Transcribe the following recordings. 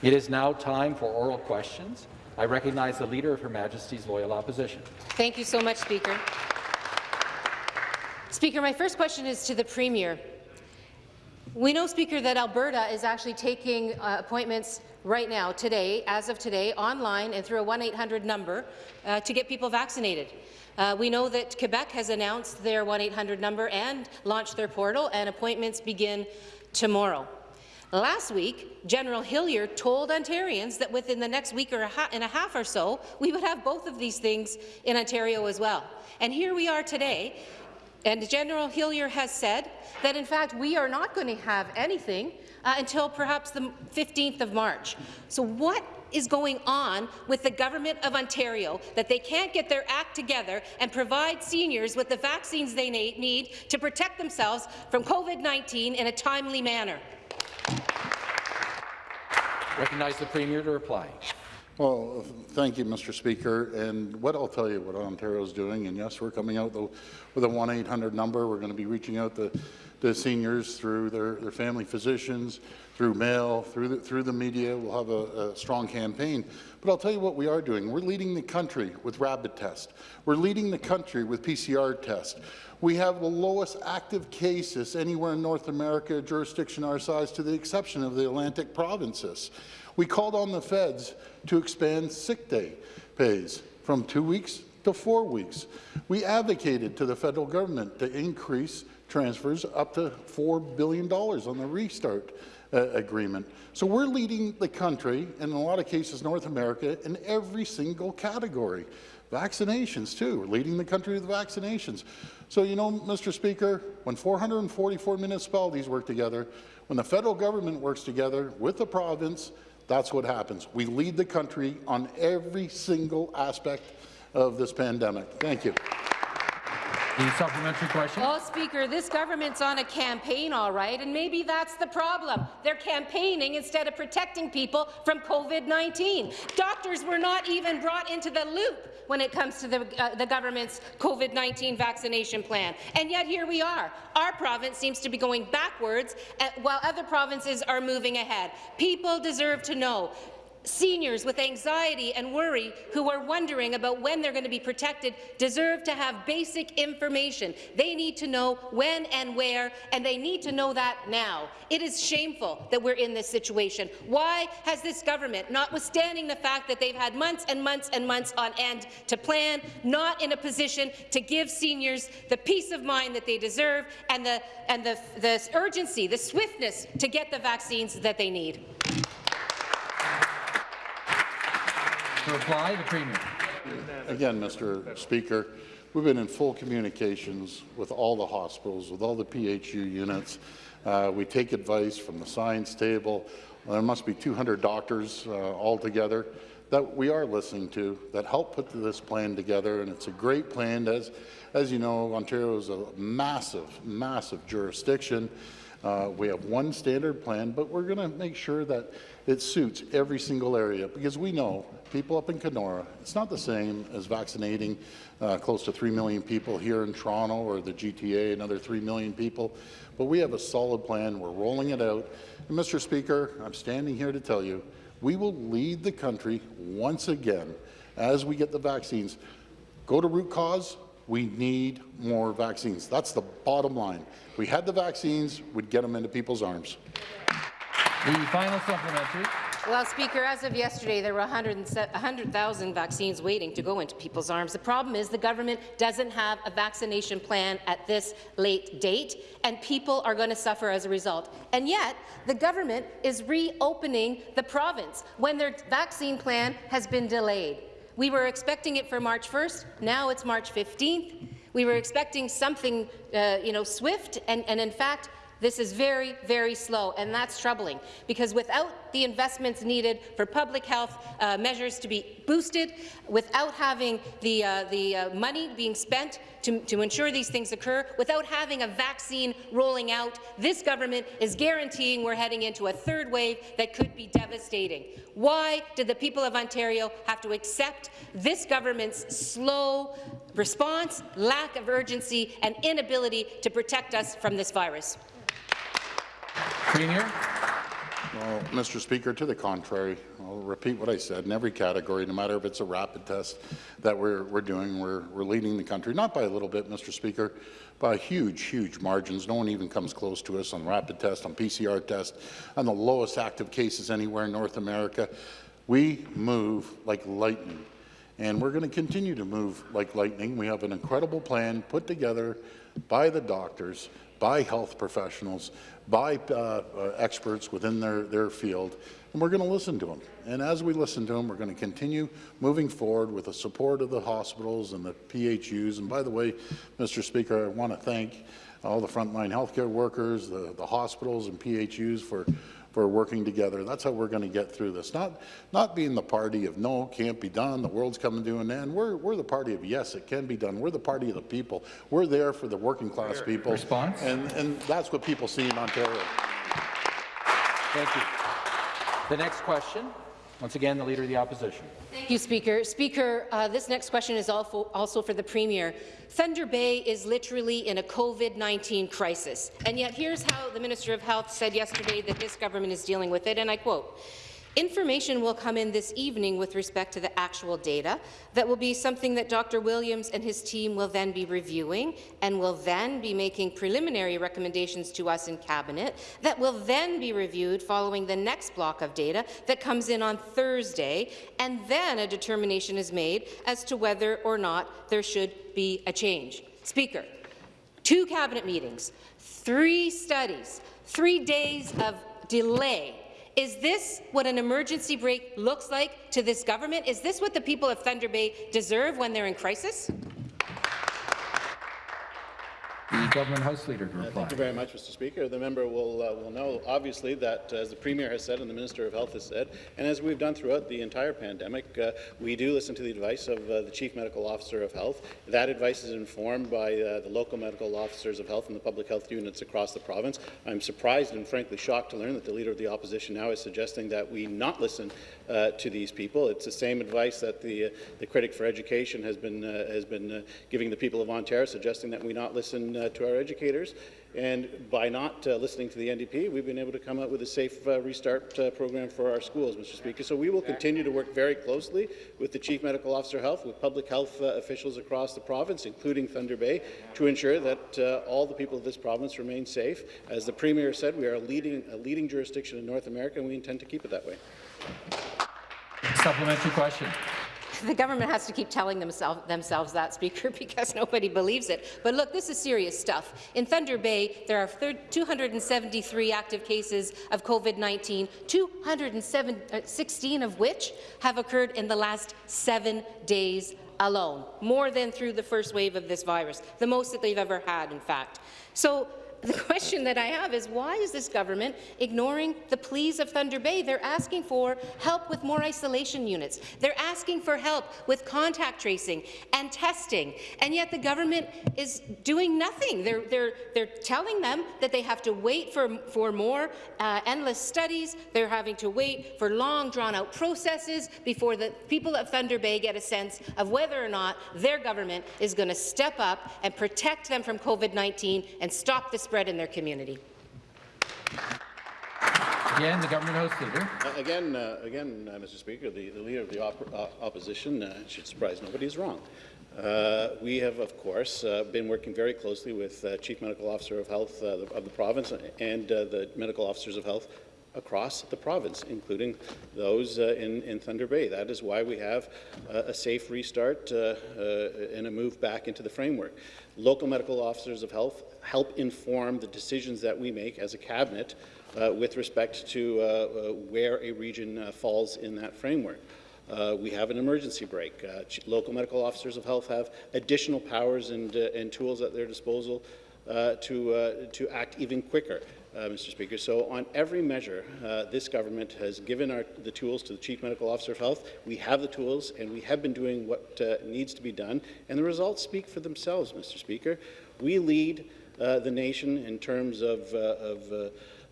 It is now time for oral questions. I recognize the Leader of Her Majesty's Loyal Opposition. Thank you so much, Speaker. Speaker, my first question is to the Premier. We know, Speaker, that Alberta is actually taking uh, appointments right now, today, as of today, online and through a 1-800 number uh, to get people vaccinated. Uh, we know that Quebec has announced their 1-800 number and launched their portal, and appointments begin tomorrow. Last week, General Hillier told Ontarians that within the next week or and a half or so, we would have both of these things in Ontario as well. And here we are today, and General Hillier has said that, in fact, we are not going to have anything uh, until perhaps the 15th of March. So what is going on with the Government of Ontario that they can't get their act together and provide seniors with the vaccines they need to protect themselves from COVID-19 in a timely manner? Recognize the Premier to reply. Well, thank you, Mr. Speaker. And what I'll tell you what Ontario is doing, and yes, we're coming out with a 1-800 number. We're going to be reaching out to, to seniors through their, their family physicians, through mail, through the, through the media. We'll have a, a, strong campaign. But I'll tell you what we are doing. We're leading the country with rapid tests. We're leading the country with PCR test. We have the lowest active cases anywhere in North America, jurisdiction our size, to the exception of the Atlantic provinces. We called on the feds to expand sick day pays from two weeks to four weeks. We advocated to the federal government to increase transfers up to $4 billion on the restart uh, agreement. So we're leading the country, and in a lot of cases North America, in every single category. Vaccinations, too. We're leading the country with vaccinations. So, you know, Mr. Speaker, when 444 municipalities work together, when the federal government works together with the province, that's what happens. We lead the country on every single aspect of this pandemic. Thank you. The supplementary question. Well, Speaker, this government's on a campaign, all right, and maybe that's the problem. They're campaigning instead of protecting people from COVID-19. Doctors were not even brought into the loop when it comes to the, uh, the government's COVID-19 vaccination plan. And yet here we are. Our province seems to be going backwards at, uh, while other provinces are moving ahead. People deserve to know Seniors with anxiety and worry who are wondering about when they're going to be protected deserve to have basic information. They need to know when and where, and they need to know that now. It is shameful that we're in this situation. Why has this government, notwithstanding the fact that they've had months and months and months on end to plan, not in a position to give seniors the peace of mind that they deserve and the, and the, the urgency, the swiftness to get the vaccines that they need? To reply, the Premier. Again, Mr. Speaker, we've been in full communications with all the hospitals, with all the PHU units. Uh, we take advice from the science table. There must be 200 doctors uh, altogether that we are listening to that help put this plan together, and it's a great plan. As, as you know, Ontario is a massive, massive jurisdiction. Uh, we have one standard plan, but we're going to make sure that it suits every single area because we know people up in Kenora, it's not the same as vaccinating uh, close to 3 million people here in Toronto or the GTA, another 3 million people. But we have a solid plan. We're rolling it out. And Mr. Speaker, I'm standing here to tell you, we will lead the country once again as we get the vaccines. Go to root cause, we need more vaccines. That's the bottom line. If we had the vaccines, we'd get them into people's arms. The final supplementary. Well, Speaker, as of yesterday, there were 100,000 vaccines waiting to go into people's arms. The problem is the government doesn't have a vaccination plan at this late date, and people are going to suffer as a result. And yet, the government is reopening the province when their vaccine plan has been delayed. We were expecting it for March 1st. Now it's March 15th. We were expecting something, uh, you know, swift, and, and in fact, this is very, very slow, and that's troubling, because without the investments needed for public health uh, measures to be boosted, without having the, uh, the uh, money being spent to, to ensure these things occur, without having a vaccine rolling out, this government is guaranteeing we're heading into a third wave that could be devastating. Why did the people of Ontario have to accept this government's slow response, lack of urgency, and inability to protect us from this virus? Premier. Well, Mr. Speaker, to the contrary, I'll repeat what I said. In every category, no matter if it's a rapid test that we're, we're doing, we're, we're leading the country, not by a little bit, Mr. Speaker, by huge, huge margins. No one even comes close to us on rapid test, on PCR test, on the lowest active cases anywhere in North America. We move like lightning, and we're going to continue to move like lightning. We have an incredible plan put together by the doctors, by health professionals, by uh, uh, experts within their, their field, and we're going to listen to them. And as we listen to them, we're going to continue moving forward with the support of the hospitals and the PHUs. And by the way, Mr. Speaker, I want to thank all the frontline healthcare workers, the, the hospitals and PHUs for for working together. That's how we're going to get through this. Not, not being the party of no, can't be done, the world's coming to an end. We're, we're the party of yes, it can be done. We're the party of the people. We're there for the working class people. Response? And, and that's what people see in Ontario. Thank you. The next question, once again, the Leader of the Opposition. Thank you, Speaker. Speaker, uh, this next question is also for the Premier. Thunder Bay is literally in a COVID-19 crisis, and yet here's how the Minister of Health said yesterday that this government is dealing with it, and I quote, Information will come in this evening with respect to the actual data. That will be something that Dr. Williams and his team will then be reviewing and will then be making preliminary recommendations to us in Cabinet that will then be reviewed following the next block of data that comes in on Thursday, and then a determination is made as to whether or not there should be a change. Speaker, two Cabinet meetings, three studies, three days of delay is this what an emergency brake looks like to this government? Is this what the people of Thunder Bay deserve when they're in crisis? Government House Leader to reply. Thank you very much, Mr. Speaker. The member will, uh, will know, obviously, that uh, as the Premier has said and the Minister of Health has said, and as we've done throughout the entire pandemic, uh, we do listen to the advice of uh, the Chief Medical Officer of Health. That advice is informed by uh, the local medical officers of health and the public health units across the province. I'm surprised and frankly shocked to learn that the Leader of the Opposition now is suggesting that we not listen uh, to these people. It's the same advice that the, the critic for education has been, has been giving the people of Ontario, suggesting that we not listen to our educators. And by not uh, listening to the NDP, we've been able to come up with a safe uh, restart uh, program for our schools, Mr. Speaker. So we will continue to work very closely with the Chief Medical Officer of Health, with public health uh, officials across the province, including Thunder Bay, to ensure that uh, all the people of this province remain safe. As the Premier said, we are a leading, a leading jurisdiction in North America, and we intend to keep it that way. Supplementary question. The government has to keep telling themselves, themselves that, Speaker, because nobody believes it. But look, this is serious stuff. In Thunder Bay, there are 273 active cases of COVID-19, 216 uh, of which have occurred in the last seven days alone, more than through the first wave of this virus, the most that they've ever had, in fact. So the question that I have is why is this government ignoring the pleas of Thunder Bay? They're asking for help with more isolation units. They're asking for help with contact tracing and testing, and yet the government is doing nothing. They're, they're, they're telling them that they have to wait for, for more uh, endless studies. They're having to wait for long, drawn-out processes before the people of Thunder Bay get a sense of whether or not their government is going to step up and protect them from COVID-19 and stop this spread in their community. Again, the government house leader. Uh, again, uh, again, uh, Mr. Speaker, the, the leader of the op uh, opposition uh, should surprise nobody is wrong. Uh, we have, of course, been working very closely with Chief Medical Officer of Health of the province and the medical officers of health across the province, including those uh, in, in, Thunder Bay. That is why we have uh, a safe restart uh, and a move back into the framework. Local medical officers of health help inform the decisions that we make as a cabinet uh, with respect to uh, uh, where a region uh, falls in that framework. Uh, we have an emergency brake. Local medical officers of health have additional powers and, and tools at their disposal to, to act even quicker. Uh, Mr. Speaker. So on every measure, uh, this government has given our, the tools to the Chief Medical Officer of Health. We have the tools, and we have been doing what uh, needs to be done, and the results speak for themselves, Mr. Speaker. We lead uh, the nation in terms of, uh, of, uh,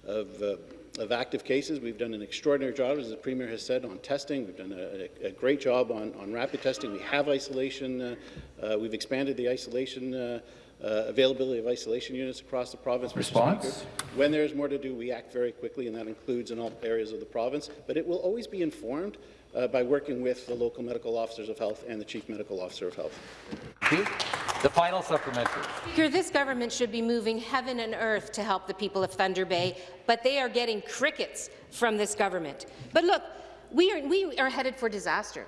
of of active cases. We've done an extraordinary job, as the Premier has said, on testing. We've done a, a great job on, on rapid testing. We have isolation. Uh, uh, we've expanded the isolation uh, uh, availability of isolation units across the province. Response? When there is more to do, we act very quickly, and that includes in all areas of the province, but it will always be informed uh, by working with the local medical officers of health and the chief medical officer of health. The final supplementary. Speaker, this government should be moving heaven and earth to help the people of Thunder Bay, but they are getting crickets from this government. But look, we are, we are headed for disaster.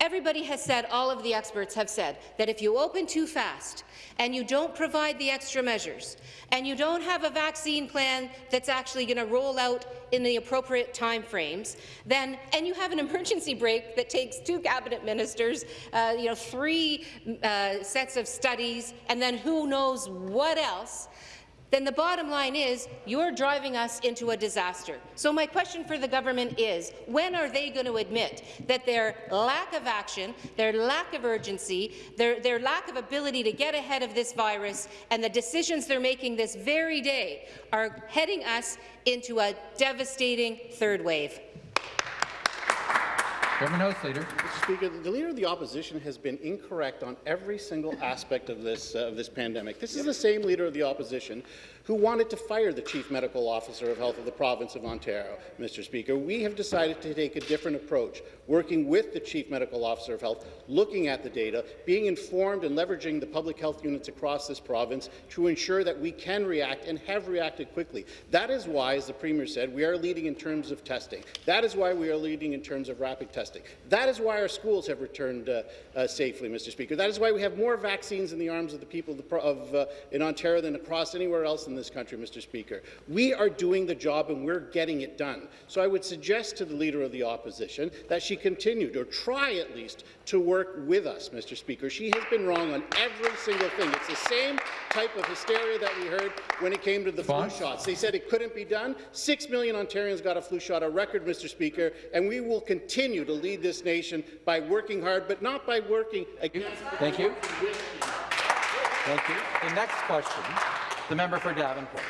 Everybody has said, all of the experts have said, that if you open too fast and you don't provide the extra measures and you don't have a vaccine plan that's actually going to roll out in the appropriate time frames, then and you have an emergency brake that takes two cabinet ministers, uh, you know, three uh, sets of studies, and then who knows what else, then the bottom line is you're driving us into a disaster. So my question for the government is, when are they going to admit that their lack of action, their lack of urgency, their, their lack of ability to get ahead of this virus and the decisions they're making this very day are heading us into a devastating third wave? Government House Leader. Mr. Speaker, the Leader of the Opposition has been incorrect on every single aspect of this, uh, of this pandemic. This is the same Leader of the Opposition who wanted to fire the Chief Medical Officer of Health of the province of Ontario. Mr. Speaker, we have decided to take a different approach, working with the Chief Medical Officer of Health, looking at the data, being informed and leveraging the public health units across this province to ensure that we can react and have reacted quickly. That is why, as the Premier said, we are leading in terms of testing. That is why we are leading in terms of rapid testing. That is why our schools have returned uh, uh, safely, Mr. Speaker. That is why we have more vaccines in the arms of the people of, uh, in Ontario than across anywhere else in this country, Mr. Speaker. We are doing the job and we're getting it done. So I would suggest to the Leader of the Opposition that she continue, or try at least, to work with us, Mr. Speaker. She has been wrong on every single thing. It's the same type of hysteria that we heard when it came to the flu shots. They said it couldn't be done. Six million Ontarians got a flu shot, a record, Mr. Speaker, and we will continue to lead this nation by working hard, but not by working against. Thank you. Thank you. The next question, the member for Davenport.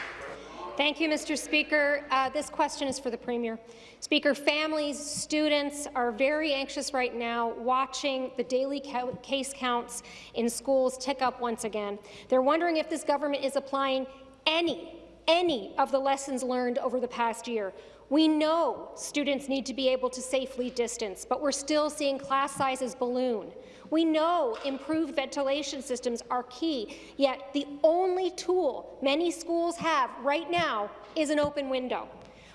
Thank you, Mr. Speaker. Uh, this question is for the Premier. Speaker, families, students are very anxious right now watching the daily case counts in schools tick up once again. They're wondering if this government is applying any, any of the lessons learned over the past year. We know students need to be able to safely distance, but we're still seeing class sizes balloon. We know improved ventilation systems are key, yet the only tool many schools have right now is an open window.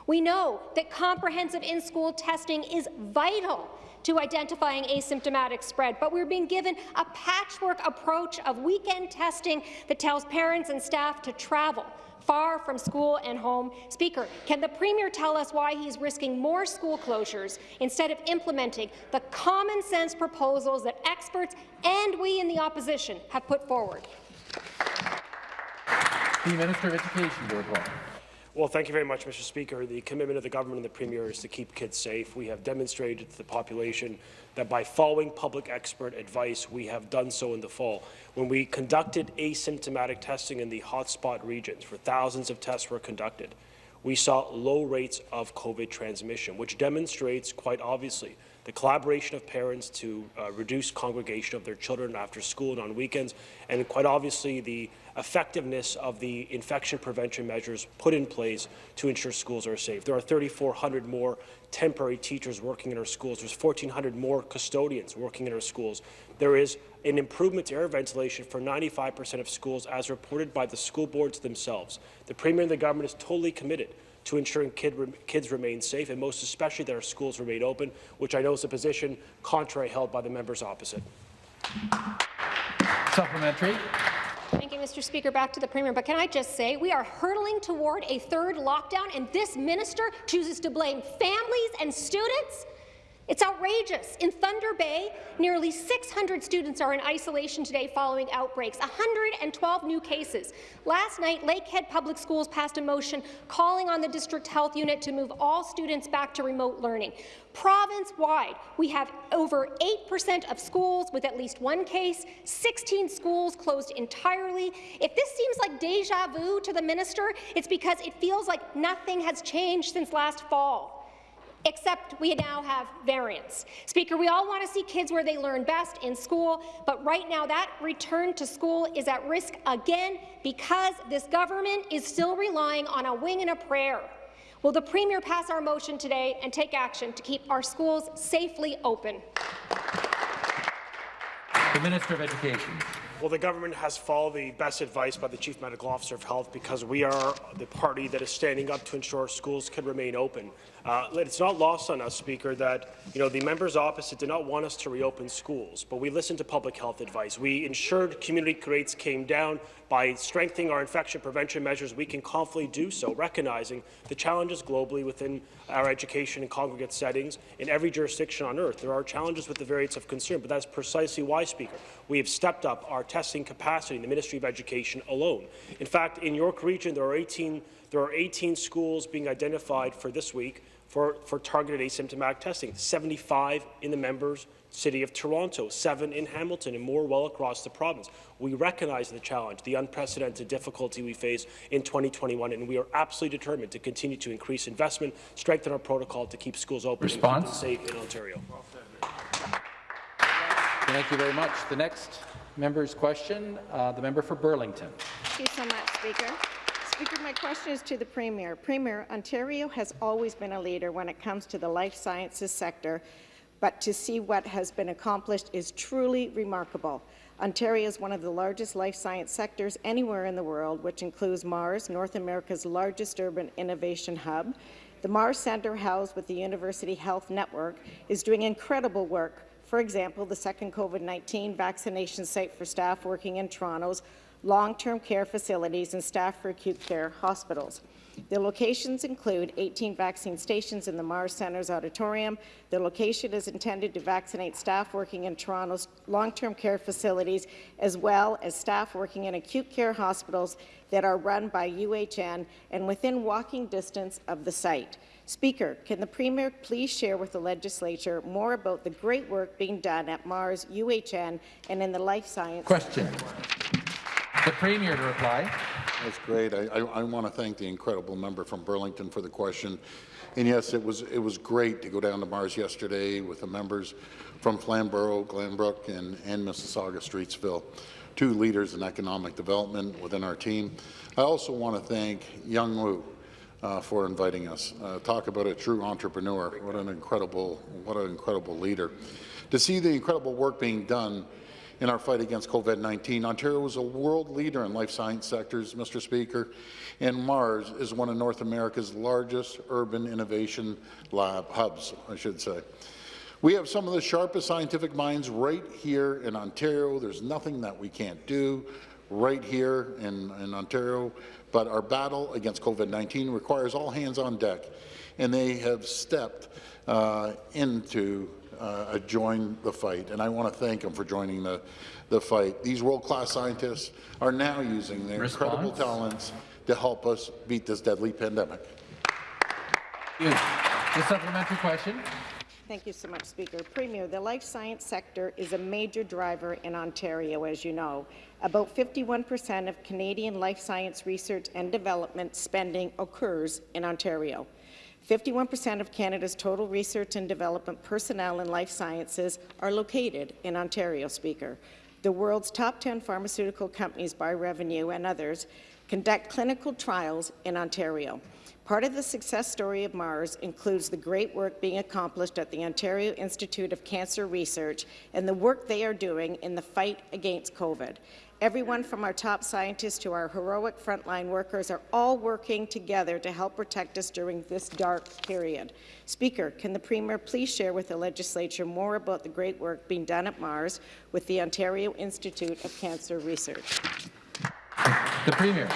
We know that comprehensive in-school testing is vital to identifying asymptomatic spread, but we're being given a patchwork approach of weekend testing that tells parents and staff to travel far from school and home. Speaker, can the Premier tell us why he's risking more school closures instead of implementing the common-sense proposals that experts and we in the opposition have put forward? The Minister of Education to reply. Well, thank you very much, Mr. Speaker. The commitment of the government and the Premier is to keep kids safe. We have demonstrated to the population that by following public expert advice, we have done so in the fall. When we conducted asymptomatic testing in the hotspot regions, where thousands of tests were conducted, we saw low rates of COVID transmission, which demonstrates quite obviously the collaboration of parents to uh, reduce congregation of their children after school and on weekends, and quite obviously the effectiveness of the infection prevention measures put in place to ensure schools are safe. There are 3,400 more temporary teachers working in our schools. There's 1,400 more custodians working in our schools. There is an improvement to air ventilation for 95% of schools, as reported by the school boards themselves. The Premier and the government is totally committed to ensuring kid re kids remain safe, and most especially that our schools remain open, which I know is a position contrary held by the members opposite. Supplementary. Mr. Speaker. Back to the Premier. But can I just say, we are hurtling toward a third lockdown, and this minister chooses to blame families and students? It's outrageous. In Thunder Bay, nearly 600 students are in isolation today following outbreaks, 112 new cases. Last night, Lakehead Public Schools passed a motion calling on the district health unit to move all students back to remote learning. Province-wide, we have over 8% of schools with at least one case, 16 schools closed entirely. If this seems like deja vu to the minister, it's because it feels like nothing has changed since last fall. Except we now have variants. Speaker, we all want to see kids where they learn best in school, but right now that return to school is at risk again because this government is still relying on a wing and a prayer. Will the Premier pass our motion today and take action to keep our schools safely open? The Minister of Education. Well, the government has followed the best advice by the Chief Medical Officer of Health because we are the party that is standing up to ensure schools can remain open. Uh, it's not lost on us, Speaker, that you know the members opposite did not want us to reopen schools, but we listened to public health advice. We ensured community rates came down by strengthening our infection prevention measures. We can confidently do so, recognizing the challenges globally within our education and congregate settings in every jurisdiction on earth. There are challenges with the variants of concern, but that's precisely why, Speaker, we have stepped up our testing capacity in the Ministry of Education alone. In fact, in York Region, there are 18 there are 18 schools being identified for this week for, for targeted asymptomatic testing, 75 in the members city of Toronto, seven in Hamilton, and more well across the province. We recognize the challenge, the unprecedented difficulty we face in 2021, and we are absolutely determined to continue to increase investment, strengthen our protocol to keep schools open Response? and safe in Ontario. Thank you very much. The next member's question, uh, the member for Burlington. Thank you so much, Speaker. Speaker, my question is to the Premier. Premier, Ontario has always been a leader when it comes to the life sciences sector, but to see what has been accomplished is truly remarkable. Ontario is one of the largest life science sectors anywhere in the world, which includes Mars, North America's largest urban innovation hub. The Mars Centre, housed with the University Health Network, is doing incredible work. For example, the second COVID-19 vaccination site for staff working in Toronto's long-term care facilities and staff for acute care hospitals. The locations include 18 vaccine stations in the Mars Centre's auditorium. The location is intended to vaccinate staff working in Toronto's long-term care facilities, as well as staff working in acute care hospitals that are run by UHN and within walking distance of the site. Speaker, can the Premier please share with the Legislature more about the great work being done at Mars, UHN, and in the life science Question. The Premier to reply. That's great. I, I, I want to thank the incredible member from Burlington for the question. And yes, it was it was great to go down to Mars yesterday with the members from Flamborough, Glanbrook, and, and Mississauga Streetsville, two leaders in economic development within our team. I also want to thank Yung Wu uh, for inviting us. Uh, talk about a true entrepreneur. What an incredible, what an incredible leader. To see the incredible work being done in our fight against COVID-19. Ontario is a world leader in life science sectors, Mr. Speaker, and Mars is one of North America's largest urban innovation lab hubs, I should say. We have some of the sharpest scientific minds right here in Ontario. There's nothing that we can't do right here in, in Ontario, but our battle against COVID-19 requires all hands on deck, and they have stepped uh, into uh, join the fight, and I want to thank them for joining the, the fight. These world-class scientists are now using their Response? incredible talents to help us beat this deadly pandemic. You. The supplementary question. Thank you so much, Speaker. Premier, the life science sector is a major driver in Ontario, as you know. About 51% of Canadian life science research and development spending occurs in Ontario. 51% of Canada's total research and development personnel in life sciences are located in Ontario, Speaker. The world's top 10 pharmaceutical companies by revenue and others conduct clinical trials in Ontario. Part of the success story of Mars includes the great work being accomplished at the Ontario Institute of Cancer Research and the work they are doing in the fight against COVID. Everyone from our top scientists to our heroic frontline workers are all working together to help protect us during this dark period. Speaker, can the Premier please share with the Legislature more about the great work being done at Mars with the Ontario Institute of Cancer Research? The Premier.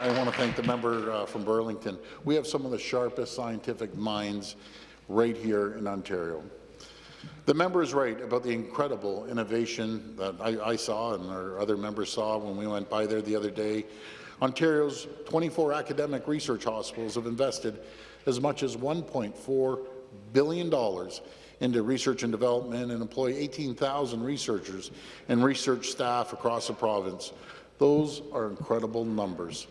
I want to thank the member uh, from Burlington. We have some of the sharpest scientific minds right here in Ontario. The member is right about the incredible innovation that I, I, saw and our other members saw when we went by there the other day. Ontario's 24 academic research hospitals have invested as much as $1.4 billion into research and development and employ 18,000 researchers and research staff across the province. Those are incredible numbers.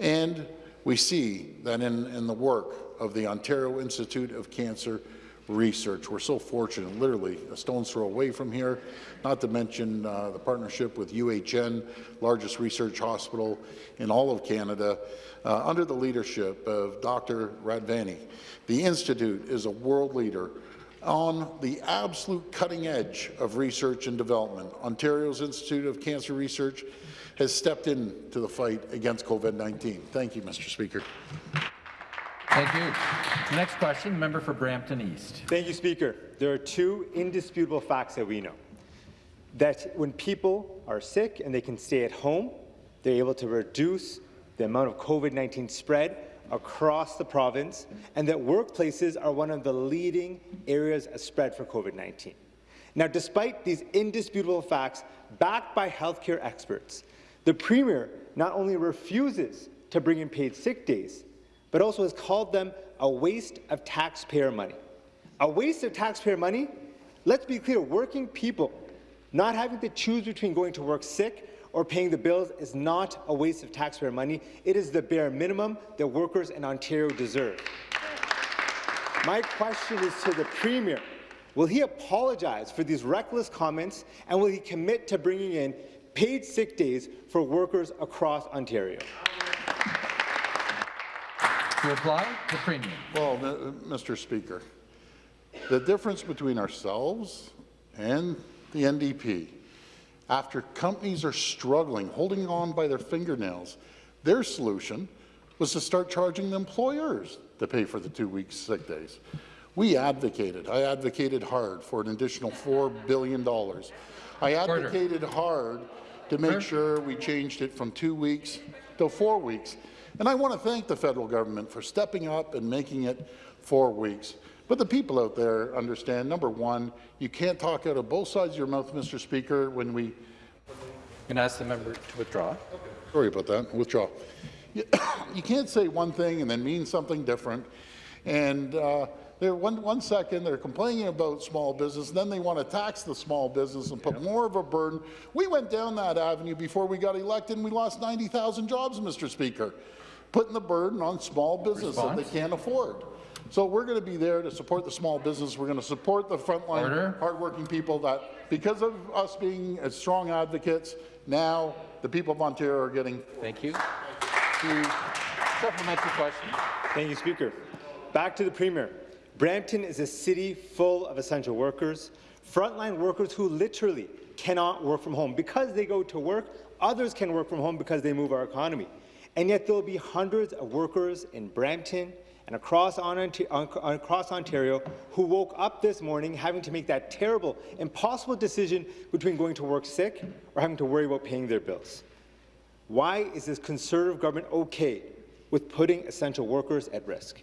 And we see that in, in the work of the Ontario Institute of Cancer Research. We're so fortunate, literally a stone's throw away from here, not to mention uh, the partnership with UHN, largest research hospital in all of Canada, uh, under the leadership of Dr. Radvanyi. The Institute is a world leader on the absolute cutting edge of research and development. Ontario's Institute of Cancer Research has stepped into the fight against COVID-19. Thank you, Mr. Speaker. Thank you. Next question, member for Brampton East. Thank you, Speaker. There are two indisputable facts that we know. That when people are sick and they can stay at home, they're able to reduce the amount of COVID-19 spread across the province, and that workplaces are one of the leading areas of spread for COVID-19. Now, despite these indisputable facts backed by healthcare experts, the Premier not only refuses to bring in paid sick days, but also has called them a waste of taxpayer money. A waste of taxpayer money? Let's be clear, working people not having to choose between going to work sick or paying the bills is not a waste of taxpayer money. It is the bare minimum that workers in Ontario deserve. My question is to the Premier. Will he apologize for these reckless comments, and will he commit to bringing in paid sick days for workers across Ontario? To reply, the Premier. Well, Mr. Speaker, the difference between ourselves and the NDP, after companies are struggling, holding on by their fingernails, their solution was to start charging the employers to pay for the two weeks sick days. We advocated, I advocated hard for an additional $4 billion. I advocated hard to make sure we changed it from two weeks to four weeks. And I want to thank the federal government for stepping up and making it four weeks. But the people out there understand, number one, you can't talk out of both sides of your mouth, Mr. Speaker, when we... Can I ask the member to withdraw? Sorry about that. Withdraw. You, you can't say one thing and then mean something different. And uh, they're one, one second they're complaining about small business, then they want to tax the small business and put more of a burden. We went down that avenue before we got elected, and we lost 90,000 jobs, Mr. Speaker, putting the burden on small business that they can't afford. So we're going to be there to support the small business. We're going to support the frontline, Order. hardworking people that, because of us being as strong advocates, now the people of Ontario are getting Thank you. To supplementary question. Thank you, Speaker. Back to the Premier. Brampton is a city full of essential workers, frontline workers who literally cannot work from home. Because they go to work, others can work from home because they move our economy. And yet there will be hundreds of workers in Brampton and across, Ontario, across Ontario who woke up this morning having to make that terrible, impossible decision between going to work sick or having to worry about paying their bills. Why is this Conservative government okay with putting essential workers at risk?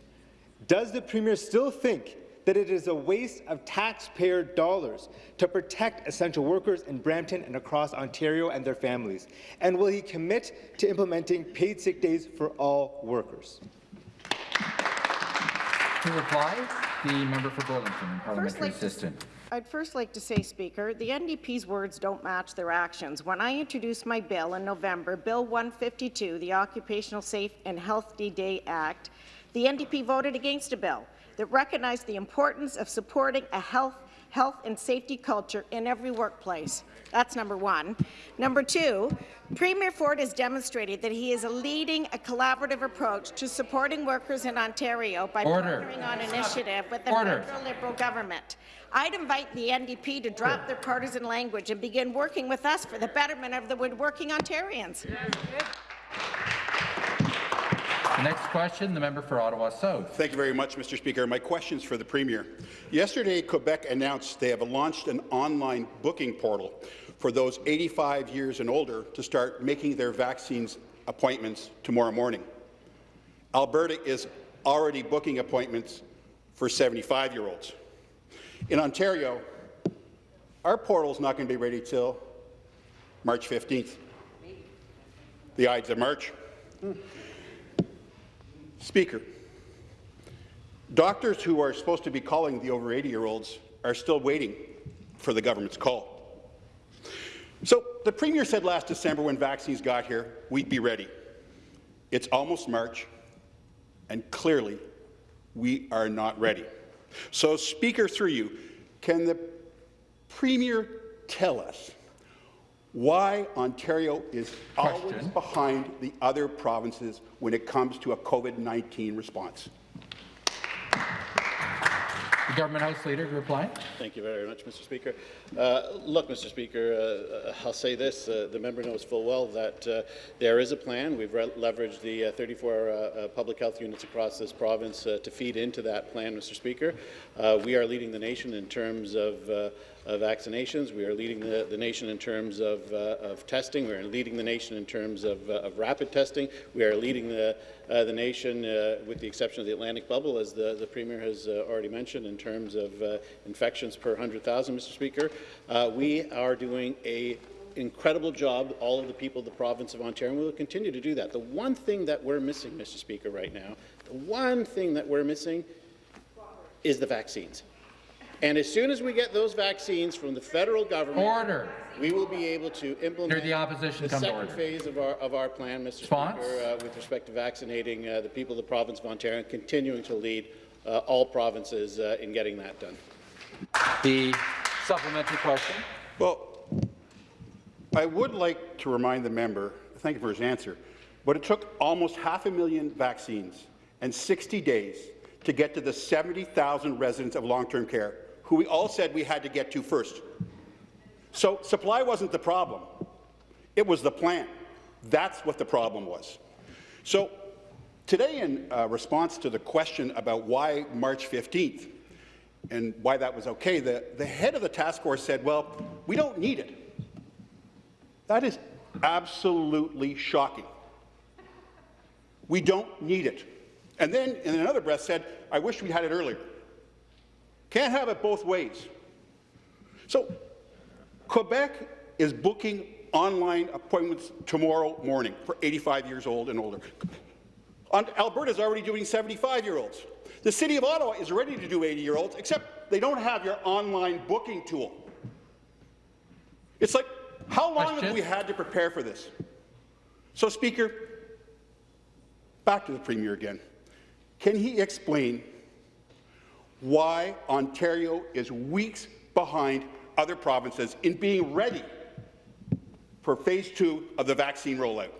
Does the Premier still think that it is a waste of taxpayer dollars to protect essential workers in Brampton and across Ontario and their families? And will he commit to implementing paid sick days for all workers? To reply, the member for Burlington, parliamentary like assistant. I'd first like to say, Speaker, the NDP's words don't match their actions. When I introduced my bill in November, Bill 152, the Occupational Safe and Healthy Day Act, the NDP voted against a bill that recognize the importance of supporting a health health and safety culture in every workplace. That's number one. Number two, Premier Ford has demonstrated that he is leading a collaborative approach to supporting workers in Ontario by Order. partnering on initiative with the Order. federal Liberal government. I'd invite the NDP to drop their partisan language and begin working with us for the betterment of the woodworking Ontarians. Next question, the member for Ottawa South. Thank you very much, Mr. Speaker. My question is for the Premier. Yesterday, Quebec announced they have launched an online booking portal for those 85 years and older to start making their vaccines appointments tomorrow morning. Alberta is already booking appointments for 75-year-olds. In Ontario, our portal is not going to be ready till March 15th. The Ides of March. Speaker, doctors who are supposed to be calling the over 80-year-olds are still waiting for the government's call. So the Premier said last December when vaccines got here, we'd be ready. It's almost March. and clearly we are not ready. So, Speaker, through you, can the Premier tell us why Ontario is always behind the other provinces when it comes to a COVID-19 response? The Government House Leader to reply. Thank you very much, Mr. Speaker. Uh, look, Mr. Speaker, uh, uh, I'll say this. Uh, the member knows full well that uh, there is a plan. We've leveraged the uh, 34 uh, uh, public health units across this province to feed into that plan, Mr. Speaker. We are leading the nation in terms of of vaccinations. We are leading the, the nation in terms of, uh, of testing. We are leading the nation in terms of, uh, of rapid testing. We are leading the, uh, the nation, with the exception of the Atlantic bubble, as the, the Premier has already mentioned, in terms of infections per 100,000, Mr. Speaker. Uh, we are doing a incredible job, all of the people of the province of Ontario, and we will continue to do that. The one thing that we're missing, Mr. Speaker, right now, the one thing that we're missing is the vaccines. And as soon as we get those vaccines from the federal government, Order. we will be able to implement the opposition the come to second order. phase of our, of our plan, Mr. Response? Speaker, uh, with respect to vaccinating uh, the people of the province of Ontario and continuing to lead uh, all provinces uh, in getting that done. The supplementary question. Well, I would like to remind the member, thank you for his answer, but it took almost half a million vaccines and 60 days to get to the 70,000 residents of long-term care, who we all said we had to get to first. So supply wasn't the problem. It was the plan. That's what the problem was. So today, in uh, response to the question about why March 15th and why that was okay, the, the head of the task force said, well, we don't need it. That is absolutely shocking. We don't need it. And then, in another breath, said, I wish we had it earlier. Can't have it both ways. So, Quebec is booking online appointments tomorrow morning for 85 years old and older. Alberta is already doing 75-year-olds. The City of Ottawa is ready to do 80-year-olds, except they don't have your online booking tool. It's like, how long Question? have we had to prepare for this? So, Speaker, back to the Premier again. Can he explain why Ontario is weeks behind other provinces in being ready for phase two of the vaccine rollout?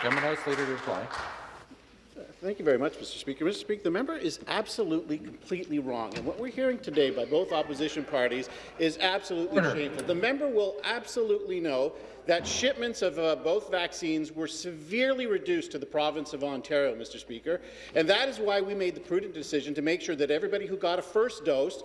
Government House Leader to reply. Thank you very much, Mr. Speaker. Mr. Speaker, the member is absolutely, completely wrong. And what we're hearing today by both opposition parties is absolutely Order. shameful. The member will absolutely know that shipments of uh, both vaccines were severely reduced to the province of Ontario, Mr. Speaker. And that is why we made the prudent decision to make sure that everybody who got a first dose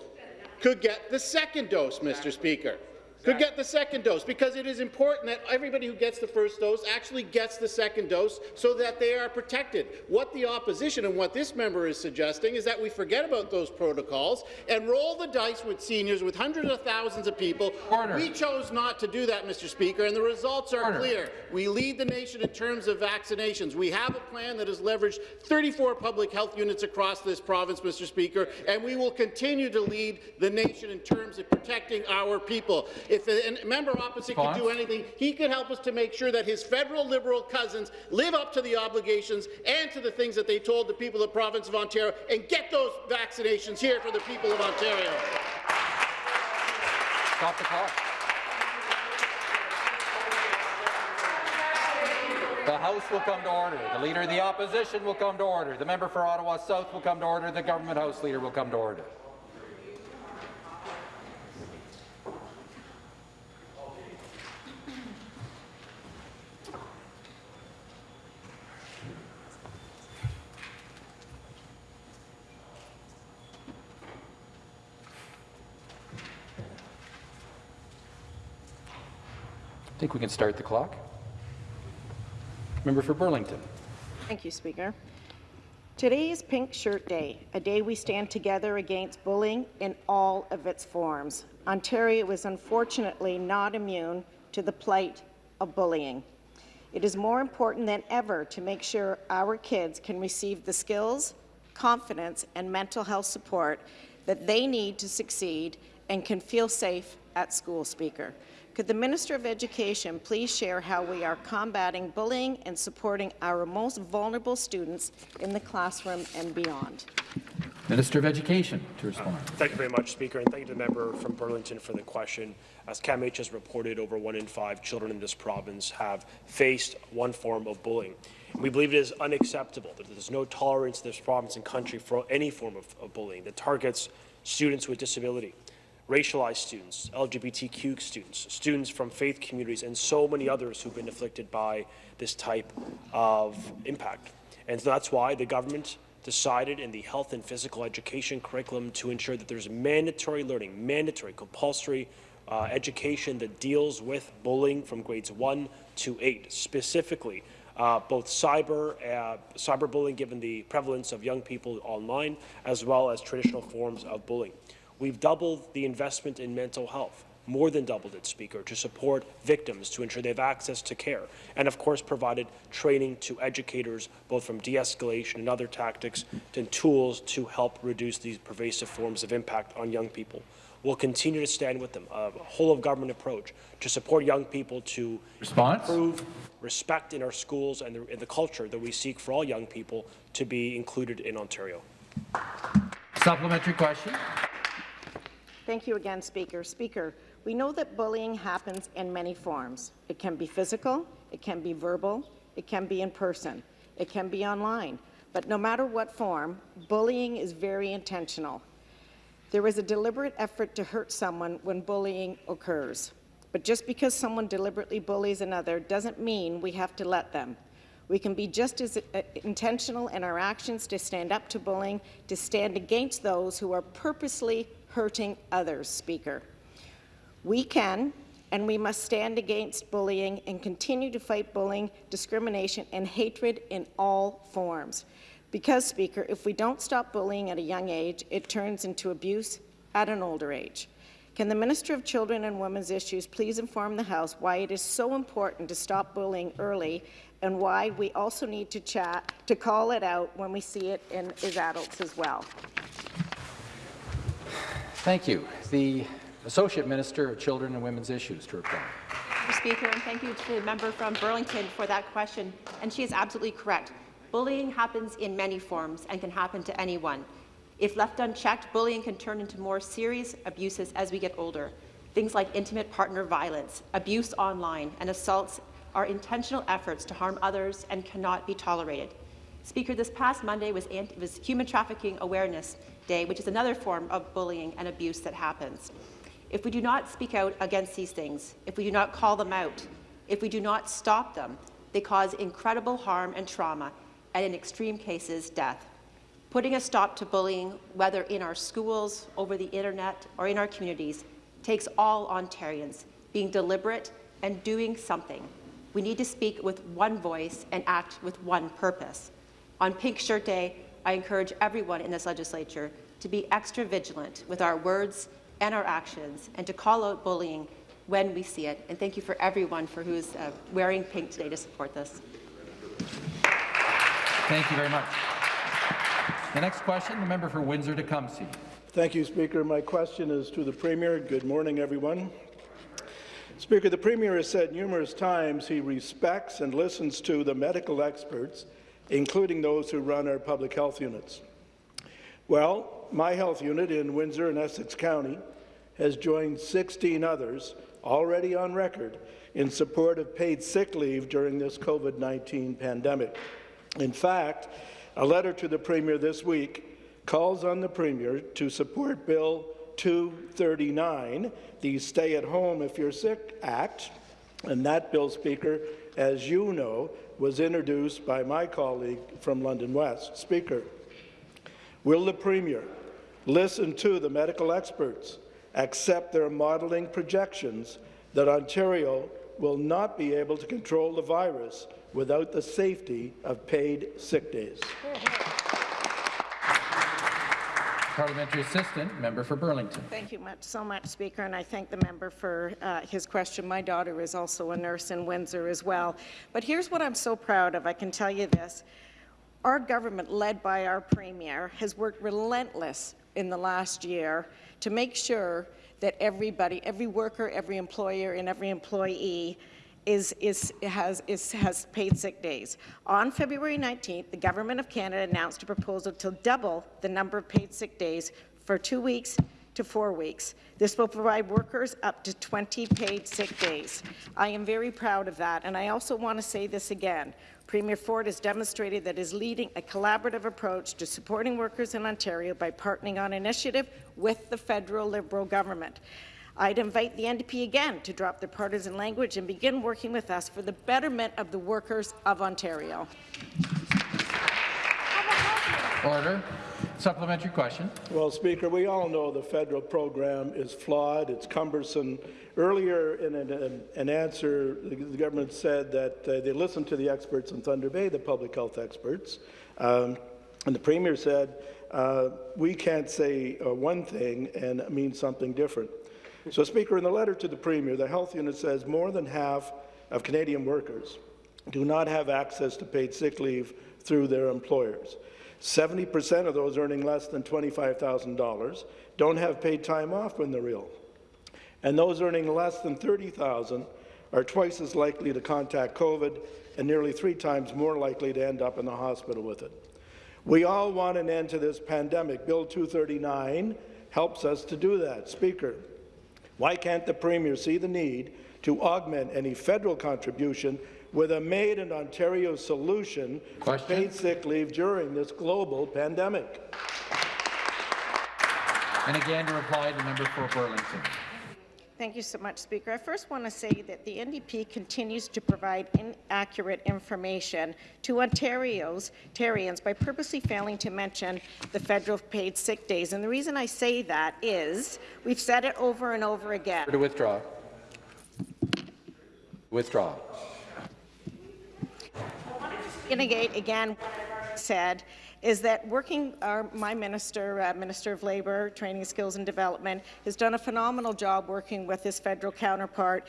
could get the second dose, Mr. Speaker could get the second dose, because it is important that everybody who gets the first dose actually gets the second dose so that they are protected. What the opposition and what this member is suggesting is that we forget about those protocols and roll the dice with seniors, with hundreds of thousands of people. Order. We chose not to do that, Mr. Speaker, and the results are Order. clear. We lead the nation in terms of vaccinations. We have a plan that has leveraged 34 public health units across this province, Mr. Speaker, and we will continue to lead the nation in terms of protecting our people. If a member opposite could do anything, he could help us to make sure that his federal Liberal cousins live up to the obligations and to the things that they told the people of the province of Ontario and get those vaccinations here for the people of Ontario. Stop the clock. The House will come to order. The Leader of the Opposition will come to order. The member for Ottawa South will come to order. The Government House Leader will come to order. Think we can start the clock. Member for Burlington. Thank you, Speaker. Today is Pink Shirt Day, a day we stand together against bullying in all of its forms. Ontario is unfortunately not immune to the plight of bullying. It is more important than ever to make sure our kids can receive the skills, confidence, and mental health support that they need to succeed and can feel safe at school, Speaker. Could the Minister of Education please share how we are combating bullying and supporting our most vulnerable students in the classroom and beyond? Minister of Education to respond. Uh, thank you very much, Speaker, and thank you to the member from Burlington for the question. As CAMH has reported, over one in five children in this province have faced one form of bullying. We believe it is unacceptable that there's no tolerance in this province and country for any form of, of bullying that targets students with disability, racialized students, LGBTQ students, students from faith communities, and so many others who've been afflicted by this type of impact. And so that's why the government decided in the health and physical education curriculum to ensure that there's mandatory learning, mandatory, compulsory uh, education that deals with bullying from grades 1 to 8, specifically uh, both cyber, uh, cyberbullying, given the prevalence of young people online, as well as traditional forms of bullying. We've doubled the investment in mental health, more than doubled it, Speaker, to support victims to ensure they have access to care, and of course provided training to educators, both from de-escalation and other tactics and tools to help reduce these pervasive forms of impact on young people. We'll continue to stand with them, a whole-of-government approach to support young people to Response? improve respect in our schools and the, in the culture that we seek for all young people to be included in Ontario. Supplementary question. Thank you again, Speaker. Speaker, we know that bullying happens in many forms. It can be physical, it can be verbal, it can be in person, it can be online. But no matter what form, bullying is very intentional. There is a deliberate effort to hurt someone when bullying occurs. But just because someone deliberately bullies another doesn't mean we have to let them. We can be just as uh, intentional in our actions to stand up to bullying, to stand against those who are purposely hurting others, Speaker. We can and we must stand against bullying and continue to fight bullying, discrimination, and hatred in all forms. Because, Speaker, if we don't stop bullying at a young age, it turns into abuse at an older age. Can the Minister of Children and Women's Issues please inform the House why it is so important to stop bullying early and why we also need to chat to call it out when we see it in as adults as well? Thank you. The Associate Minister of Children and Women's Issues to reply. Mr. Speaker, and thank you to the member from Burlington for that question. And she is absolutely correct. Bullying happens in many forms and can happen to anyone. If left unchecked, bullying can turn into more serious abuses as we get older. Things like intimate partner violence, abuse online, and assaults are intentional efforts to harm others and cannot be tolerated. Speaker, this past Monday was, was Human Trafficking Awareness Day, which is another form of bullying and abuse that happens. If we do not speak out against these things, if we do not call them out, if we do not stop them, they cause incredible harm and trauma and in extreme cases, death. Putting a stop to bullying, whether in our schools, over the internet, or in our communities, takes all Ontarians being deliberate and doing something. We need to speak with one voice and act with one purpose. On Pink Shirt Day, I encourage everyone in this legislature to be extra vigilant with our words and our actions and to call out bullying when we see it. And thank you for everyone for who is uh, wearing pink today to support this. Thank you very much. The next question, the member for Windsor-Tecumseh. Thank you, Speaker. My question is to the Premier. Good morning, everyone. Speaker, the Premier has said numerous times he respects and listens to the medical experts, including those who run our public health units. Well, my health unit in Windsor and Essex County has joined 16 others already on record in support of paid sick leave during this COVID-19 pandemic. In fact, a letter to the Premier this week calls on the Premier to support Bill 239, the Stay at Home If You're Sick Act, and that bill, Speaker, as you know, was introduced by my colleague from London West. Speaker, will the Premier listen to the medical experts, accept their modelling projections that Ontario will not be able to control the virus without the safety of paid sick days. Parliamentary Assistant, member for Burlington. Thank you much, so much, Speaker, and I thank the member for uh, his question. My daughter is also a nurse in Windsor as well. But here's what I'm so proud of. I can tell you this. Our government, led by our Premier, has worked relentless in the last year to make sure that everybody, every worker, every employer, and every employee is, is, has, is, has paid sick days. On February 19th, the Government of Canada announced a proposal to double the number of paid sick days for two weeks to four weeks. This will provide workers up to 20 paid sick days. I am very proud of that, and I also want to say this again. Premier Ford has demonstrated that is leading a collaborative approach to supporting workers in Ontario by partnering on initiative with the federal Liberal government. I'd invite the NDP again to drop their partisan language and begin working with us for the betterment of the workers of Ontario. Order. Supplementary question. Well, Speaker, we all know the federal program is flawed, it's cumbersome. Earlier in an, an, an answer, the, the, government said that uh, they listened to the experts in Thunder Bay, the public health experts, um, and the Premier said, uh, we can't say uh, one thing and mean something different. So, Speaker, in the letter to the Premier, the Health Unit says more than half of Canadian workers do not have access to paid sick leave through their employers. 70% of those earning less than $25,000 don't have paid time off when they're ill. And those earning less than 30,000 are twice as likely to contact COVID and nearly three times more likely to end up in the hospital with it. We all want an end to this pandemic. Bill 239 helps us to do that. Speaker, why can't the Premier see the need to augment any federal contribution with a Made in Ontario solution Question? for paid sick leave during this global pandemic. And again, to reply, the member for Burlington. Thank you so much, Speaker. I first want to say that the NDP continues to provide inaccurate information to Ontario's Ontarians by purposely failing to mention the federal paid sick days. And the reason I say that is we've said it over and over again. To withdraw. Withdraw. Inigate again said is that working, our, my minister, uh, Minister of Labour, Training, Skills and Development, has done a phenomenal job working with his federal counterpart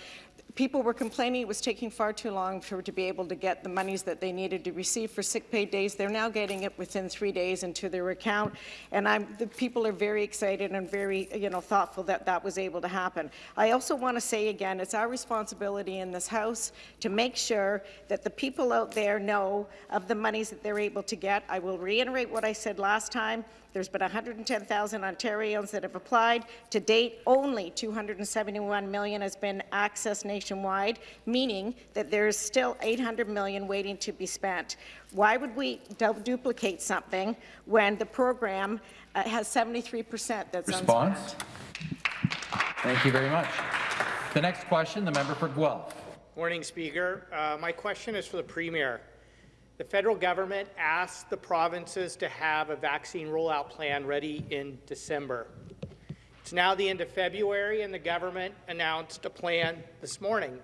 people were complaining it was taking far too long for to be able to get the monies that they needed to receive for sick pay days. They're now getting it within three days into their account, and I'm, the people are very excited and very, you know, thoughtful that that was able to happen. I also want to say again, it's our responsibility in this House to make sure that the people out there know of the monies that they're able to get. I will reiterate what I said last time. There's been 110,000 Ontarians that have applied. To date, only 271 million has been accessed nationwide, meaning that there is still 800 million waiting to be spent. Why would we duplicate something when the program uh, has 73 percent that's Response? unspent? Thank you very much. The next question, the member for Guelph. Morning, Speaker. Uh, my question is for the Premier. The federal government asked the provinces to have a vaccine rollout plan ready in December. It's now the end of February, and the government announced a plan this morning.